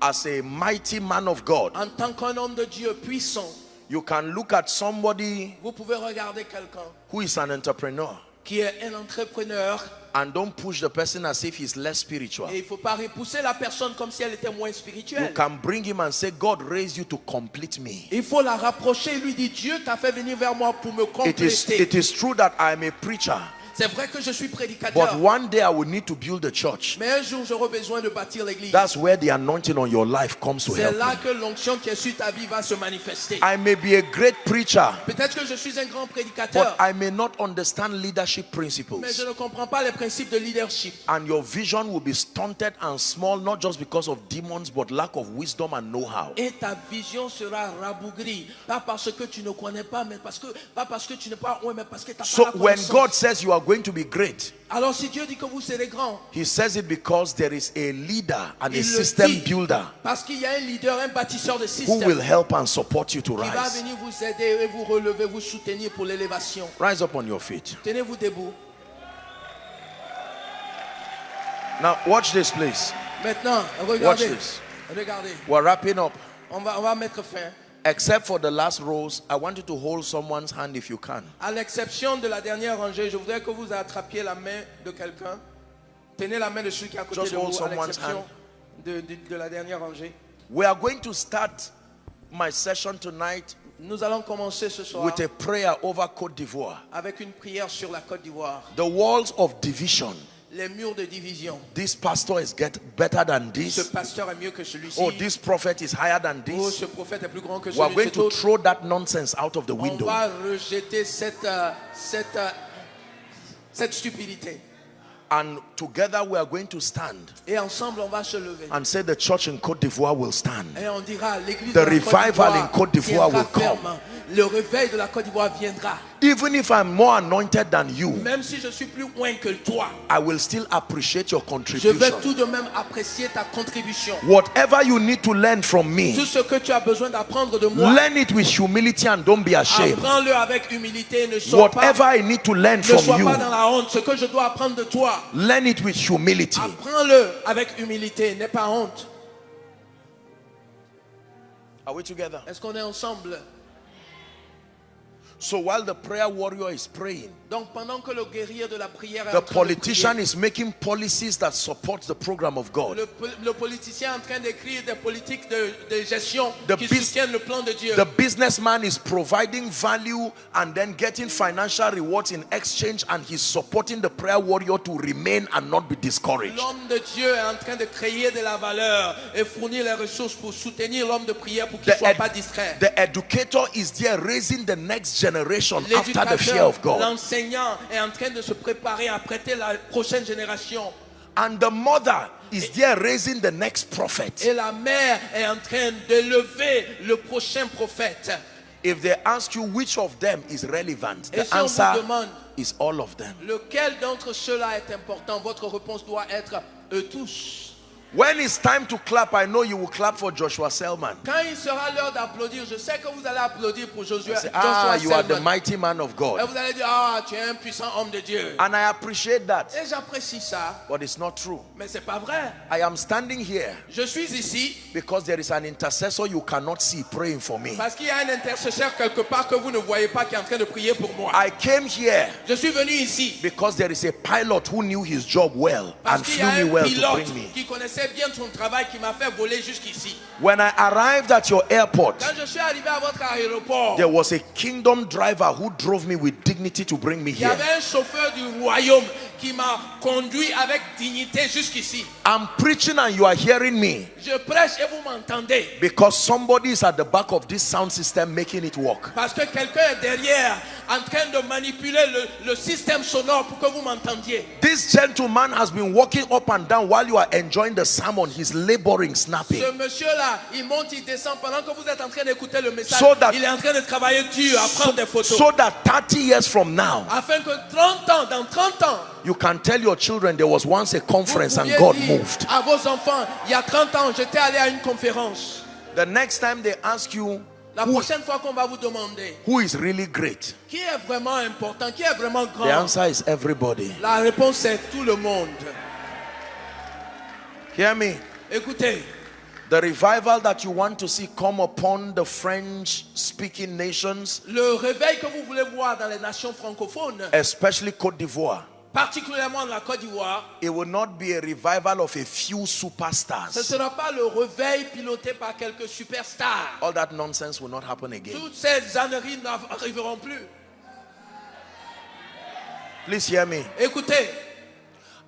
as a mighty man of God, en tant qu'un homme de Dieu puissant, you can look at somebody vous pouvez regarder quelqu'un who is an entrepreneur. qui est un entrepreneur. And don't push the person as if he's less spiritual. et il faut pas repousser la personne comme si elle était moins You can bring him and say, God raised you to complete me. Il faut la rapprocher et lui dire Dieu t'a fait venir vers moi pour me It is, it is true that I am a preacher, C'est vrai que je suis but prédicateur, one day I will need to build a church. mais un jour j'aurai besoin de bâtir l'église. That's where the anointing on your life comes to C'est help là me. que l'onction qui est sur ta vie va se manifester. I may be a great preacher, Peut-être que je suis un grand but prédicateur, I may not understand leadership mais principles. je ne comprends pas les principes de leadership. And your vision will be stunted and small, not just because of demons, but lack of wisdom and know-how. Et ta vision sera rabougrie. Pas parce que tu ne connais pas, mais parce que, pas parce que tu n'es pas loin, mais parce que tu n'as So pas la when connaissance. God says you are going to be great, Alors si Dieu dit que vous serez grand, He says it because there is a leader and a system builder parce qu'il y a un leader, un bâtisseur de who will help and support you to qui va rise. venir vous aider et vous relever, vous soutenir pour l'élévation. Rise up on your feet. Tenez-vous debout. Now, watch this, please. Maintenant, Watch this. Regardez. We're wrapping up. On va, on va mettre fin. Except for the last rows, I want you to hold someone's hand if you can. À l'exception de la dernière rangée, je voudrais que vous attrapiez la main de quelqu'un. Tenez la main de celui qui est à côté Just de hold vous, à someone's l'exception de, de- de la dernière rangée. We are going to start my session tonight Nous allons commencer ce soir with a prayer over Cote d'Ivoire. avec une prière sur la Côte d'Ivoire. The walls of division. Les murs de division. This pastor is get better than Ce this. pasteur est mieux que celui-ci. Oh, this prophet is higher than Oh, this. ce prophète est plus grand que We are going to autre. throw that nonsense out of the On window. va rejeter cette, euh, cette, euh, cette stupidité. And together we are going to stand Et ensemble, on va se lever. and say the church in Cote d'Ivoire will stand. Et on dira, l'église The revival in Côte Côte d'Ivoire d'Ivoire will come. ferme. Le réveil de la Côte d'Ivoire viendra. Even if I'm more anointed than you, Même si je suis plus loin que toi, I will still appreciate your je vais contribution. tout de même apprécier ta contribution. Whatever you need to learn from Tout me, ce que tu as besoin d'apprendre de moi, learn it with humility and don't be ashamed. apprends-le avec humilité. Ne sois, Whatever pas, I need to learn ne from sois you, pas dans la honte. Ce que je dois apprendre de toi, learn it with humility. apprends-le avec humilité. N'aie pas honte. Are we together? Est-ce qu'on est ensemble? So while the prayer warrior is praying, Donc pendant que le guerrier de la prière est the en train de politician prier, is making policies that support the program of God. le, le politicien est en train d'écrire des politiques de, de gestion The qui soutiennent le plan de Dieu. The businessman is providing value and then getting financial rewards in exchange, and he's supporting the prayer warrior to remain and not be discouraged. L'homme de Dieu est en train de créer de la valeur et fournir les ressources pour soutenir l'homme de prière pour qu'il ne The, soit pas distrait. the educator is there raising the next generation after the fear of God. l'enseignant est en train de se préparer à prêter la prochaine génération. And the mother is there raising the next prophet. Et la mère est en train d'élever le prochain prophète. If they ask you which of them is relevant, the si answer demande is all of them. lequel d'entre ceux-là est important, votre réponse doit être eux tous. When it's time to clap, I know you will clap for Joshua Selman. Quand il sera l'heure d'applaudir, je sais que vous allez applaudir pour Josué, Say, Joshua ah, you are the mighty man of Et God. vous allez dire, ah, tu es un puissant homme de Dieu. And I appreciate that, Et j'apprécie ça, but it's not true. mais c'est pas vrai. I am standing here Je suis ici because there is an intercessor you cannot see praying for me. parce qu'il y a un intercesseur quelque part que vous ne voyez pas qui est en train de prier pour moi. I came here Je suis venu ici because there is a pilot who knew his job well parce and flew me well to bring me. qui connaissait bien son travail qui m'a fait voler jusqu'ici. When I arrived at your airport, Quand je suis arrivé à votre aéroport, there was a kingdom driver who drove me with dignity to bring me il y here. avait un chauffeur du royaume qui m'a conduit avec dignité jusqu'ici. I'm preaching and you are hearing me Je prêche et vous m'entendez. because somebody is at the back of this sound system making it work. Parce que quelqu'un est derrière en train de manipuler le, le système sonore pour que vous m'entendiez. This gentleman has been walking up and down while you are enjoying the sermon. He's laboring, snapping. Ce monsieur-là, il monte, il descend pendant que vous êtes en train d'écouter le message. So that- il est en train de travailler dur à prendre des photos. So that 30 years from now, afin que 30 ans, dans 30 ans, you can tell your children there was once a conference and God dire moved. à vos enfants, il y a 30 ans, j'étais allé à une conférence. The next time they ask you La who, prochaine fois qu'on va vous demander who is really great, qui est vraiment important, qui est vraiment the answer is everybody. la réponse est tout le monde. Hear me. Écoutez, The revival that you want to see come upon the French speaking nations, le réveil que vous voulez voir dans les nations francophones, especially Cote d'Ivoire, particulièrement la Côte d'Ivoire, it will not be a revival of a few ce ne superstars. sera pas le réveil piloté par quelques superstars. All that nonsense will not happen again. Toutes ces âneries n'arriveront plus. Please hear me. Écoutez,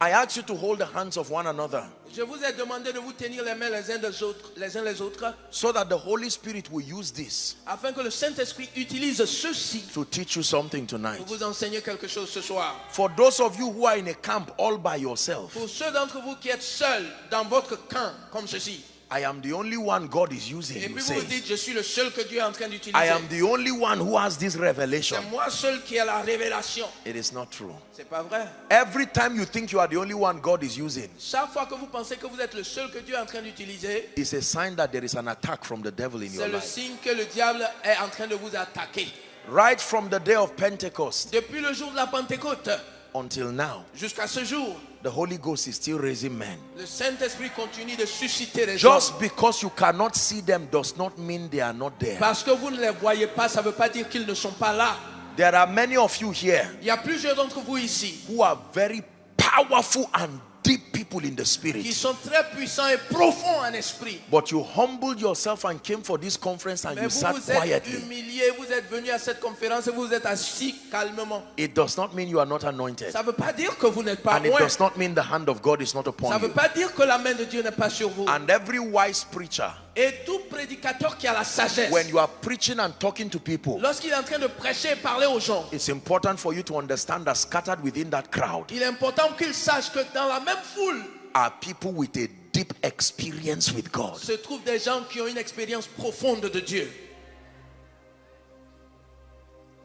I ask you to hold the hands of one another je vous ai demandé de vous tenir les mains les uns des autres, les uns les autres, so that the Holy Spirit will use this afin que le Saint-Esprit utilise ceci to teach you something pour tonight. vous enseigner quelque chose ce soir. For those of you who are in a camp all by yourself, Pour ceux d'entre vous qui êtes seuls dans votre camp comme ceci, I am the only one God is using. Et puis vous vous dites, je suis le seul que Dieu est en train I d'utiliser. am the only one who has this revelation. C'est moi seul qui ai la révélation. It is not true. C'est pas vrai. Every time you think you are the only one God is using, Chaque fois que vous pensez que vous êtes le seul que Dieu est en train d'utiliser, it's a sign that there is an attack from the devil in your c'est le life. signe que le diable est en train de vous attaquer. Right from the day of Pentecost Depuis le jour de la Pentecôte until now, jusqu'à ce jour, the Holy Ghost is still raising men. le Saint-Esprit continue de susciter les gens. Just because you cannot see them does not mean they are not there. Parce que vous ne les voyez pas, ça ne veut pas dire qu'ils ne sont pas là. There are many of you here Il y a plusieurs d'entre vous ici who are very powerful and deep people in the qui spirit. sont très puissants et profonds en esprit. But you humbled yourself and came for this conference and Mais you vous sat vous êtes quietly. humiliés, vous êtes venus à cette conférence et vous êtes assis calmement. It does not mean you are not anointed. Ça veut pas dire que vous n'êtes pas And it does not mean the hand of God is not Ça upon ne veut you. pas dire que la main de Dieu n'est pas sur vous. And every wise preacher, Et tout prédicateur qui a la sagesse, when you are preaching and talking to people, lorsqu'il est en train de prêcher et parler aux gens, it's important for you to understand that scattered within that crowd il est important qu'il sache que dans la même foule are people with a deep experience with God. se trouvent des gens qui ont une expérience profonde de Dieu.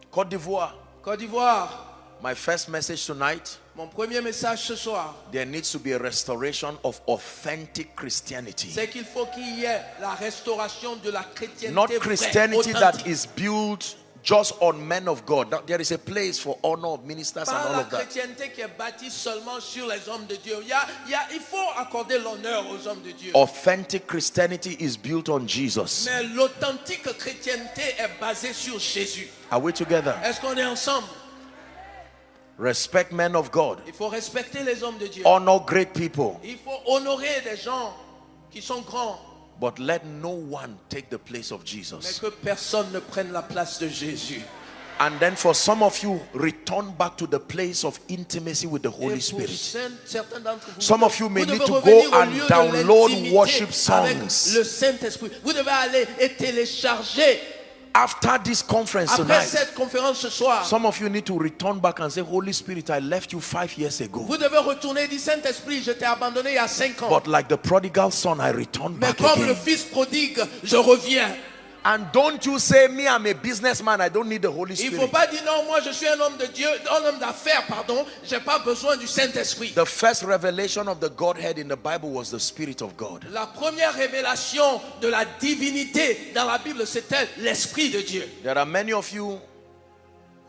Côte d'Ivoire, Côte d'Ivoire, my first message tonight mon premier message ce soir, there needs to be a restoration of authentic Christianity. c'est qu'il faut qu'il y ait la restauration de la chrétienté Not Christianity that authentique. is built just on men of God. There is a place for honor of ministers and all la of that. chrétienté qui est bâtie seulement sur les hommes de Dieu. Il, y a- il y a- il faut accorder l'honneur aux hommes de Dieu. Authentic Christianity is built on Jesus. Mais l'authentique chrétienté est basée sur Jésus. Are we together? Est-ce qu'on est ensemble Respect men of God. Il faut respecter les hommes de Dieu. Honor great people. Il faut honorer des gens qui sont grands, But let no one take the place of Jesus. mais que personne ne prenne la place de Jésus. And then for some of you, return back to the place of intimacy with the Holy Spirit. cer- certains d'entre vous, Some of you may need to go and download worship songs. le Saint-Esprit. Vous devez aller et télécharger After this conference après tonight, cette conférence ce soir. some of you need to return back and say, Holy Spirit, I left you five years ago. Vous devez retourner et dire Saint-Esprit, je t'ai abandonné il y a cinq ans. But like the prodigal son, I return Mais back comme le again. fils prodigue, je reviens. And don't you say, Me, I'm a businessman, I don't need the Holy Il ne faut Spirit. pas dire non, moi je suis un homme de Dieu, un homme d'affaires, pardon, j'ai pas besoin du Saint-Esprit. The first revelation of the Godhead in the Bible was the Spirit of God. La première révélation de la divinité dans la Bible, c'était l'Esprit de Dieu. There are many of you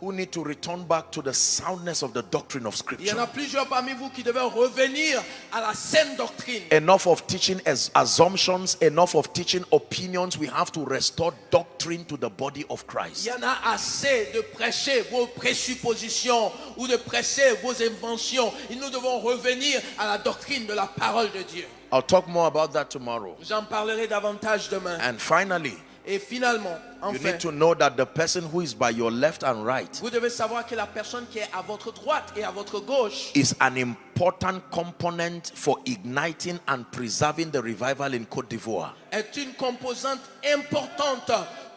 who need to return back to the soundness of the doctrine of Il y en a Scripture. plusieurs parmi vous qui devez revenir à la saine doctrine. Enough of teaching as assumptions, enough of teaching opinions. We have to restore doctrine to the body of Il Christ. y en a assez de prêcher vos présuppositions ou de prêcher vos inventions. Et nous devons revenir à la doctrine de la parole de Dieu. I'll talk more about that tomorrow. J'en parlerai davantage demain. And finally, Et finalement, you need to know that the person who is by your left and right vous devez savoir que la personne qui est à votre droite et à votre gauche is an important component for igniting and preserving the revival in Cote d'Ivoire. est une composante importante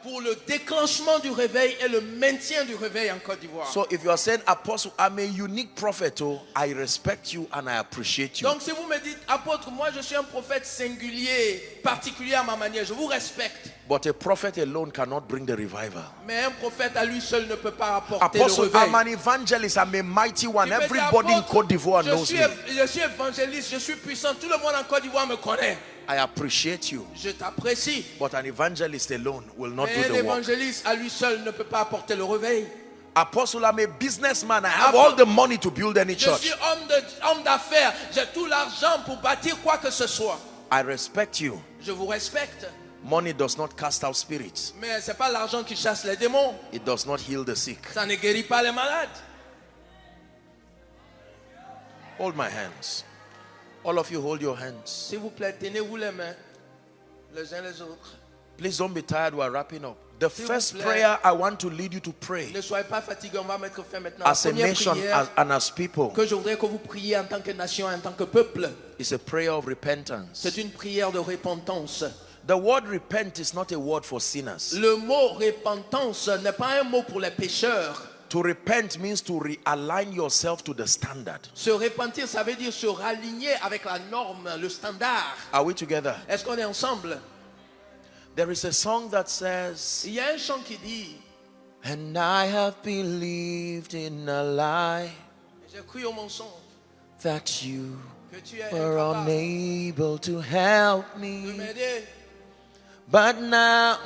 pour le déclenchement du réveil et le maintien du réveil en Côte d'Ivoire. So if you are saying, Apostle, I'm a unique prophet, oh, I respect you and I appreciate you. Donc si vous me dites, apôtre, moi je suis un prophète singulier, particulier à ma manière, je vous respecte. But a prophet alone cannot bring the revival. Mais un prophète à lui seul ne peut pas apporter le Apostle, réveil. I'm an evangelist. I'm a mighty one. Everybody in Cote d'Ivoire knows suis, me. je suis évangéliste, je suis puissant, tout le monde en Côte d'Ivoire me connaît. I appreciate you. Je t'apprécie. But an evangelist alone will not Mais do un the work. évangéliste à lui seul ne peut pas apporter le réveil. Apostle, I'm a businessman. I have all the money to build any Je church. suis homme de- homme d'affaires, j'ai tout l'argent pour bâtir quoi que ce soit. I respect you. Je vous respecte, Money does not cast out spirits. mais c'est pas l'argent qui chasse les démons. It does not heal the sick. Ça ne guérit pas les malades. Hold my hands. All of you hold your hands. S'il vous plaît, tenez-vous les mains, les uns les autres. Please don't be tired. We're wrapping up. The first prayer I want to lead you to pray Ne soyez pas fatigués, on va mettre fin maintenant. As a nation as, and as people que je voudrais que vous priez en tant que nation, en tant que peuple, is a prayer of repentance. c'est une prière de repentance. The word repent is not a word for sinners. Le mot repentance n'est pas un mot pour les pécheurs. To repent means to realign yourself to the standard. Se repentir, ça veut dire se raligner avec la norme, le standard. Are we together? Est-ce qu'on est ensemble There is a song that says, Il y a un chant qui dit And I have believed in a lie J'ai cru au mensonge that you que tu es were unable to help me. But now,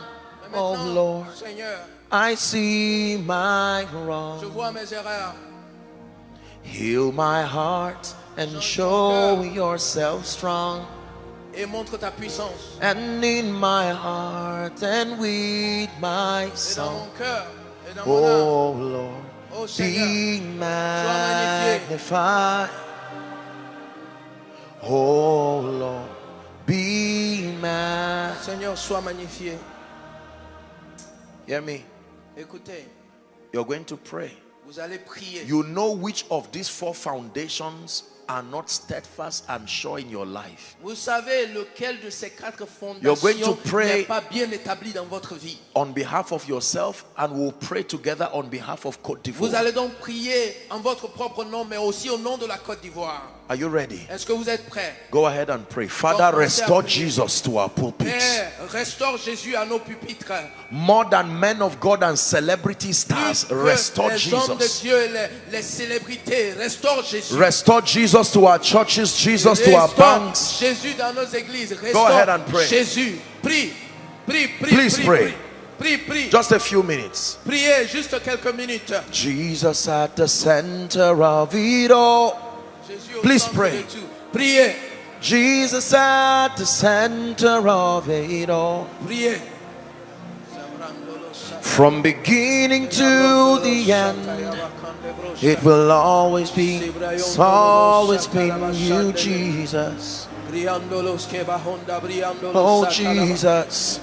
oh Lord, Seigneur, I see my je wrong. vois mes erreurs. Heal my heart and show yourself strong. Et montre ta puissance. And in my heart and with my song. mon cœur et dans. Oh Lord, Oh Seigneur, be magnified. Oh Lord, be magnified. Seigneur, sois magnifié. Hear me. Écoutez, You're going to pray. vous allez prier. You know which of these four foundations are not steadfast and sure in your life. Vous savez lequel de ces quatre You're going to fondations pray- n'est pas bien établi dans votre vie. On behalf of yourself, and we'll pray together on behalf of Vous d'Ivoire. allez donc prier en votre propre nom, mais aussi au nom de la Côte d'Ivoire. Are you ready? Est-ce que vous êtes prêts? Go ahead and pray. Father, restore Jesus to our pulpits. Père, restaure Jésus à nos pupitres. More than men of God and celebrity stars, restore les hommes de Jesus. Dieu les, les célébrités, restaure Jésus. Restore Jesus to our churches, Jesus to our banks. Jésus dans nos églises. Restaure ahead and pray. Jésus. Prie, prie, prie. Please pray. Prie, prie. Just a few minutes. Priez juste quelques minutes. Jesus at the center of it all. Please pray. Priez, Jesus at the center of it all. priez. From beginning to the end, it will always be, it's always been you, Jesus. Oh, Jesus.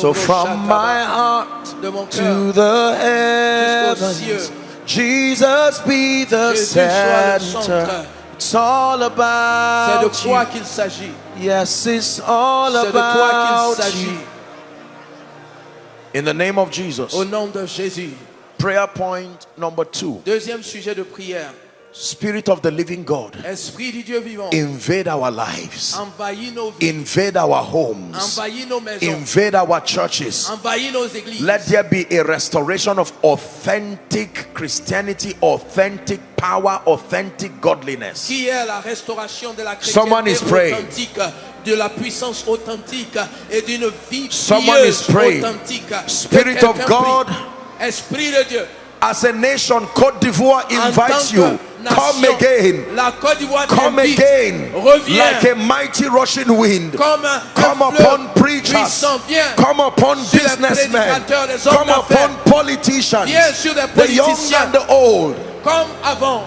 So from my heart to the heavens, Jesus be the Jésus soit le center. It's all about you. Yes, it's all C'est de toi about you. In the name of Jesus. Au nom de Jésus. Prayer point number two. Deuxième sujet de prière. Spirit of the living God, Esprit du Dieu vivant. invade our lives, invade our homes, invade our churches. Let there be a restoration of authentic Christianity, authentic power, authentic godliness. qui est la restauration de la Someone is praying. de la puissance authentique et d'une vie Someone is pieuse praying. authentique. Spirit of God. Esprit de Dieu, As a nation, Cote d'Ivoire invites you. Que Come nation, again. la Côte d'Ivoire Come t'invite. again. Reviens. Like a mighty rushing wind. comme un Come un upon fleuve preachers. puissant. Viens, Come upon Sur les businessmen. prédicateurs, les hommes Come upon d'affaires. politicians. Viens sur les The young politiciens. and the old. comme avant.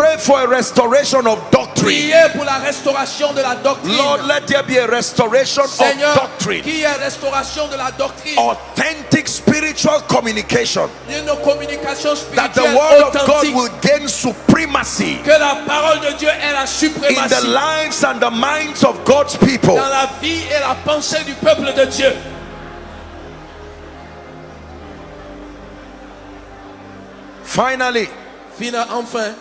Pray for a restoration of doctrine. Priez pour la restauration de la doctrine. Lord, let there be a restoration Seigneur, of doctrine. qui est restauration de la doctrine, Authentic spiritual communication. d'une communication That the spirituelle word of God will gain supremacy que la parole de Dieu ait la in the suprématie lives and the minds of God's people. dans la vie et la pensée du peuple de Dieu. Finally, Fina- Enfin,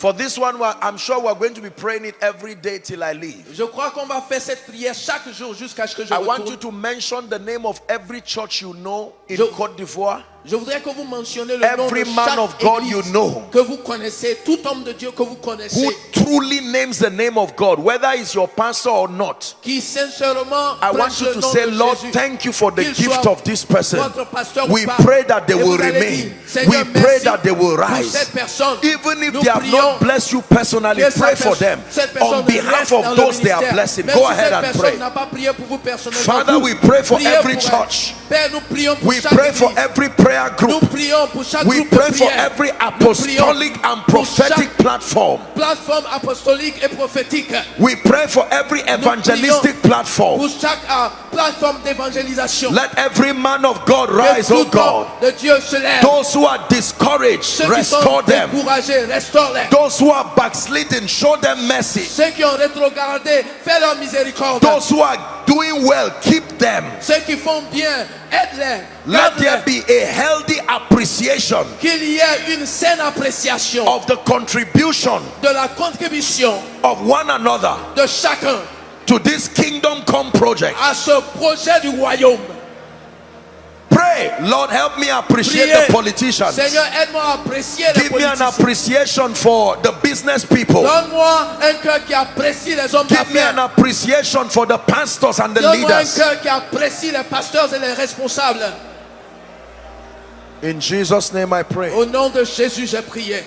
for this one, I'm sure we're going to be praying it every day till I leave. je crois qu'on va faire cette prière chaque jour jusqu'à ce que je I want you to mention the name of every church you know in Je- Cote d'Ivoire. Je voudrais que vous mentionniez le nom Every de man of God you know. que vous connaissez, tout homme de Dieu que vous connaissez, Who truly names the name of God, whether it's your pastor or not. qui sincèrement I want you to say, Lord, Jésus. thank you for the gift of this person. votre pasteur ou We pray that they will remain. dire, We pray that they will rise. Even if Nous they have not blessed you personally, pray for them on behalf of those they are blessing. Go si ahead and pray. n'a pas prié pour vous personnellement, Father, we pray for every church. Père, We pray for every prayer group. prions pour chaque We pray for every apostolic and prophetic platform. apostolique et prophétique. We pray for every evangelistic platform. Pour chaque euh, plateforme d'évangélisation. Let every man of God rise, oh God. de Dieu se lève. Those who are discouraged, restore them. Those who are backsliding, show them mercy. Ceux qui ont rétrogradé, fais leur miséricorde. Those who are doing well, keep them. Ceux qui font bien, aide-les. Let there be a healthy appreciation Qu'il y ait une saine appréciation of the contribution de la contribution of one another de chacun to this kingdom come project. à ce projet du royaume. Pray, Lord, help me appreciate Priez. the politicians. Seigneur, aide-moi à apprécier les Give me an appreciation for the business people. Donne-moi un cœur qui apprécie les hommes Give me an d'affaires. appreciation for the pastors and the Donne-moi un leaders. cœur qui apprécie les pasteurs et les responsables. In Jesus' name I pray. Au nom de Jésus, j'ai prié.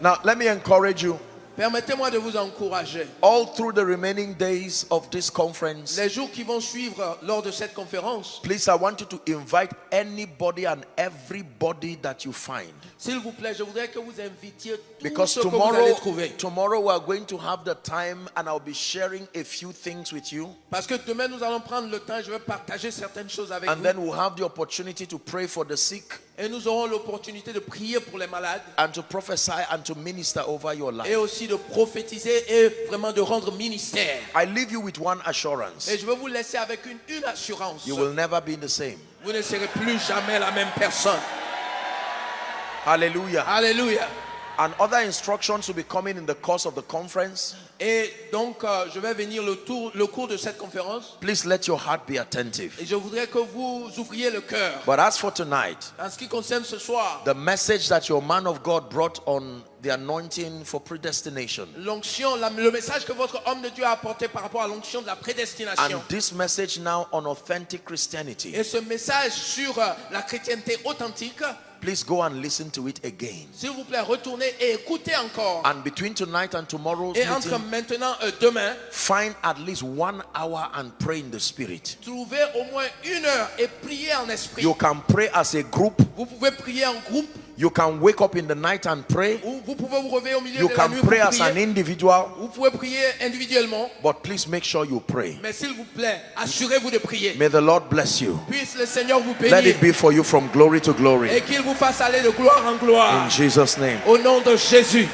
Now, let me encourage you. Permettez-moi de vous encourager. All through the remaining days of this conference, Les jours qui vont suivre lors de cette conférence, please, I want you to invite anybody and everybody that you find. S'il vous plaît, je voudrais que vous invitiez tous Because ceux que vous tomorrow, allez trouver. tomorrow we are going to have the time and I'll be sharing a few things with you. Parce que demain, nous allons prendre le temps, je vais partager certaines choses avec And vous. then we'll have the opportunity to pray for the sick Et nous aurons l'opportunité de prier pour les malades and to prophesy and to minister over your life. et aussi de prophétiser et vraiment de rendre ministère. I leave you with one assurance. Et je vais vous laisser avec une, une assurance. You will never be the same. Vous ne serez plus jamais la même personne. Hallelujah. Alléluia. And other instructions will be coming in the course of the conference. Et donc, euh, je vais venir le, tour, le cours de cette conférence. Please let your heart be attentive. Et je voudrais que vous ouvriez le cœur. But as for tonight, En ce qui concerne ce soir, the message that your man of God brought on the anointing for predestination. l'onction, le message que votre homme de Dieu a apporté par rapport à l'onction de la prédestination. And this message now on authentic Christianity. Et ce message sur euh, la chrétienté authentique, Please go and listen to it again. s'il vous plaît, retournez et écoutez encore. And between tonight and tomorrow's Et entre meeting, maintenant et demain, find at least one hour and pray in the spirit. trouvez au moins une heure et priez en esprit. You can pray as a group. Vous pouvez prier en groupe, You can wake up in the night and pray. ou vous pouvez vous réveiller au milieu You de la can nuit pour pray as an individual. Vous pouvez prier individuellement, But please make sure you pray. mais s'il vous plaît, assurez-vous de prier. May the Lord bless you. Puisse le Seigneur vous Let bénir it be for you from glory to et glory. qu'il vous fasse aller de gloire en gloire. In Jesus' name. Au nom de Jésus.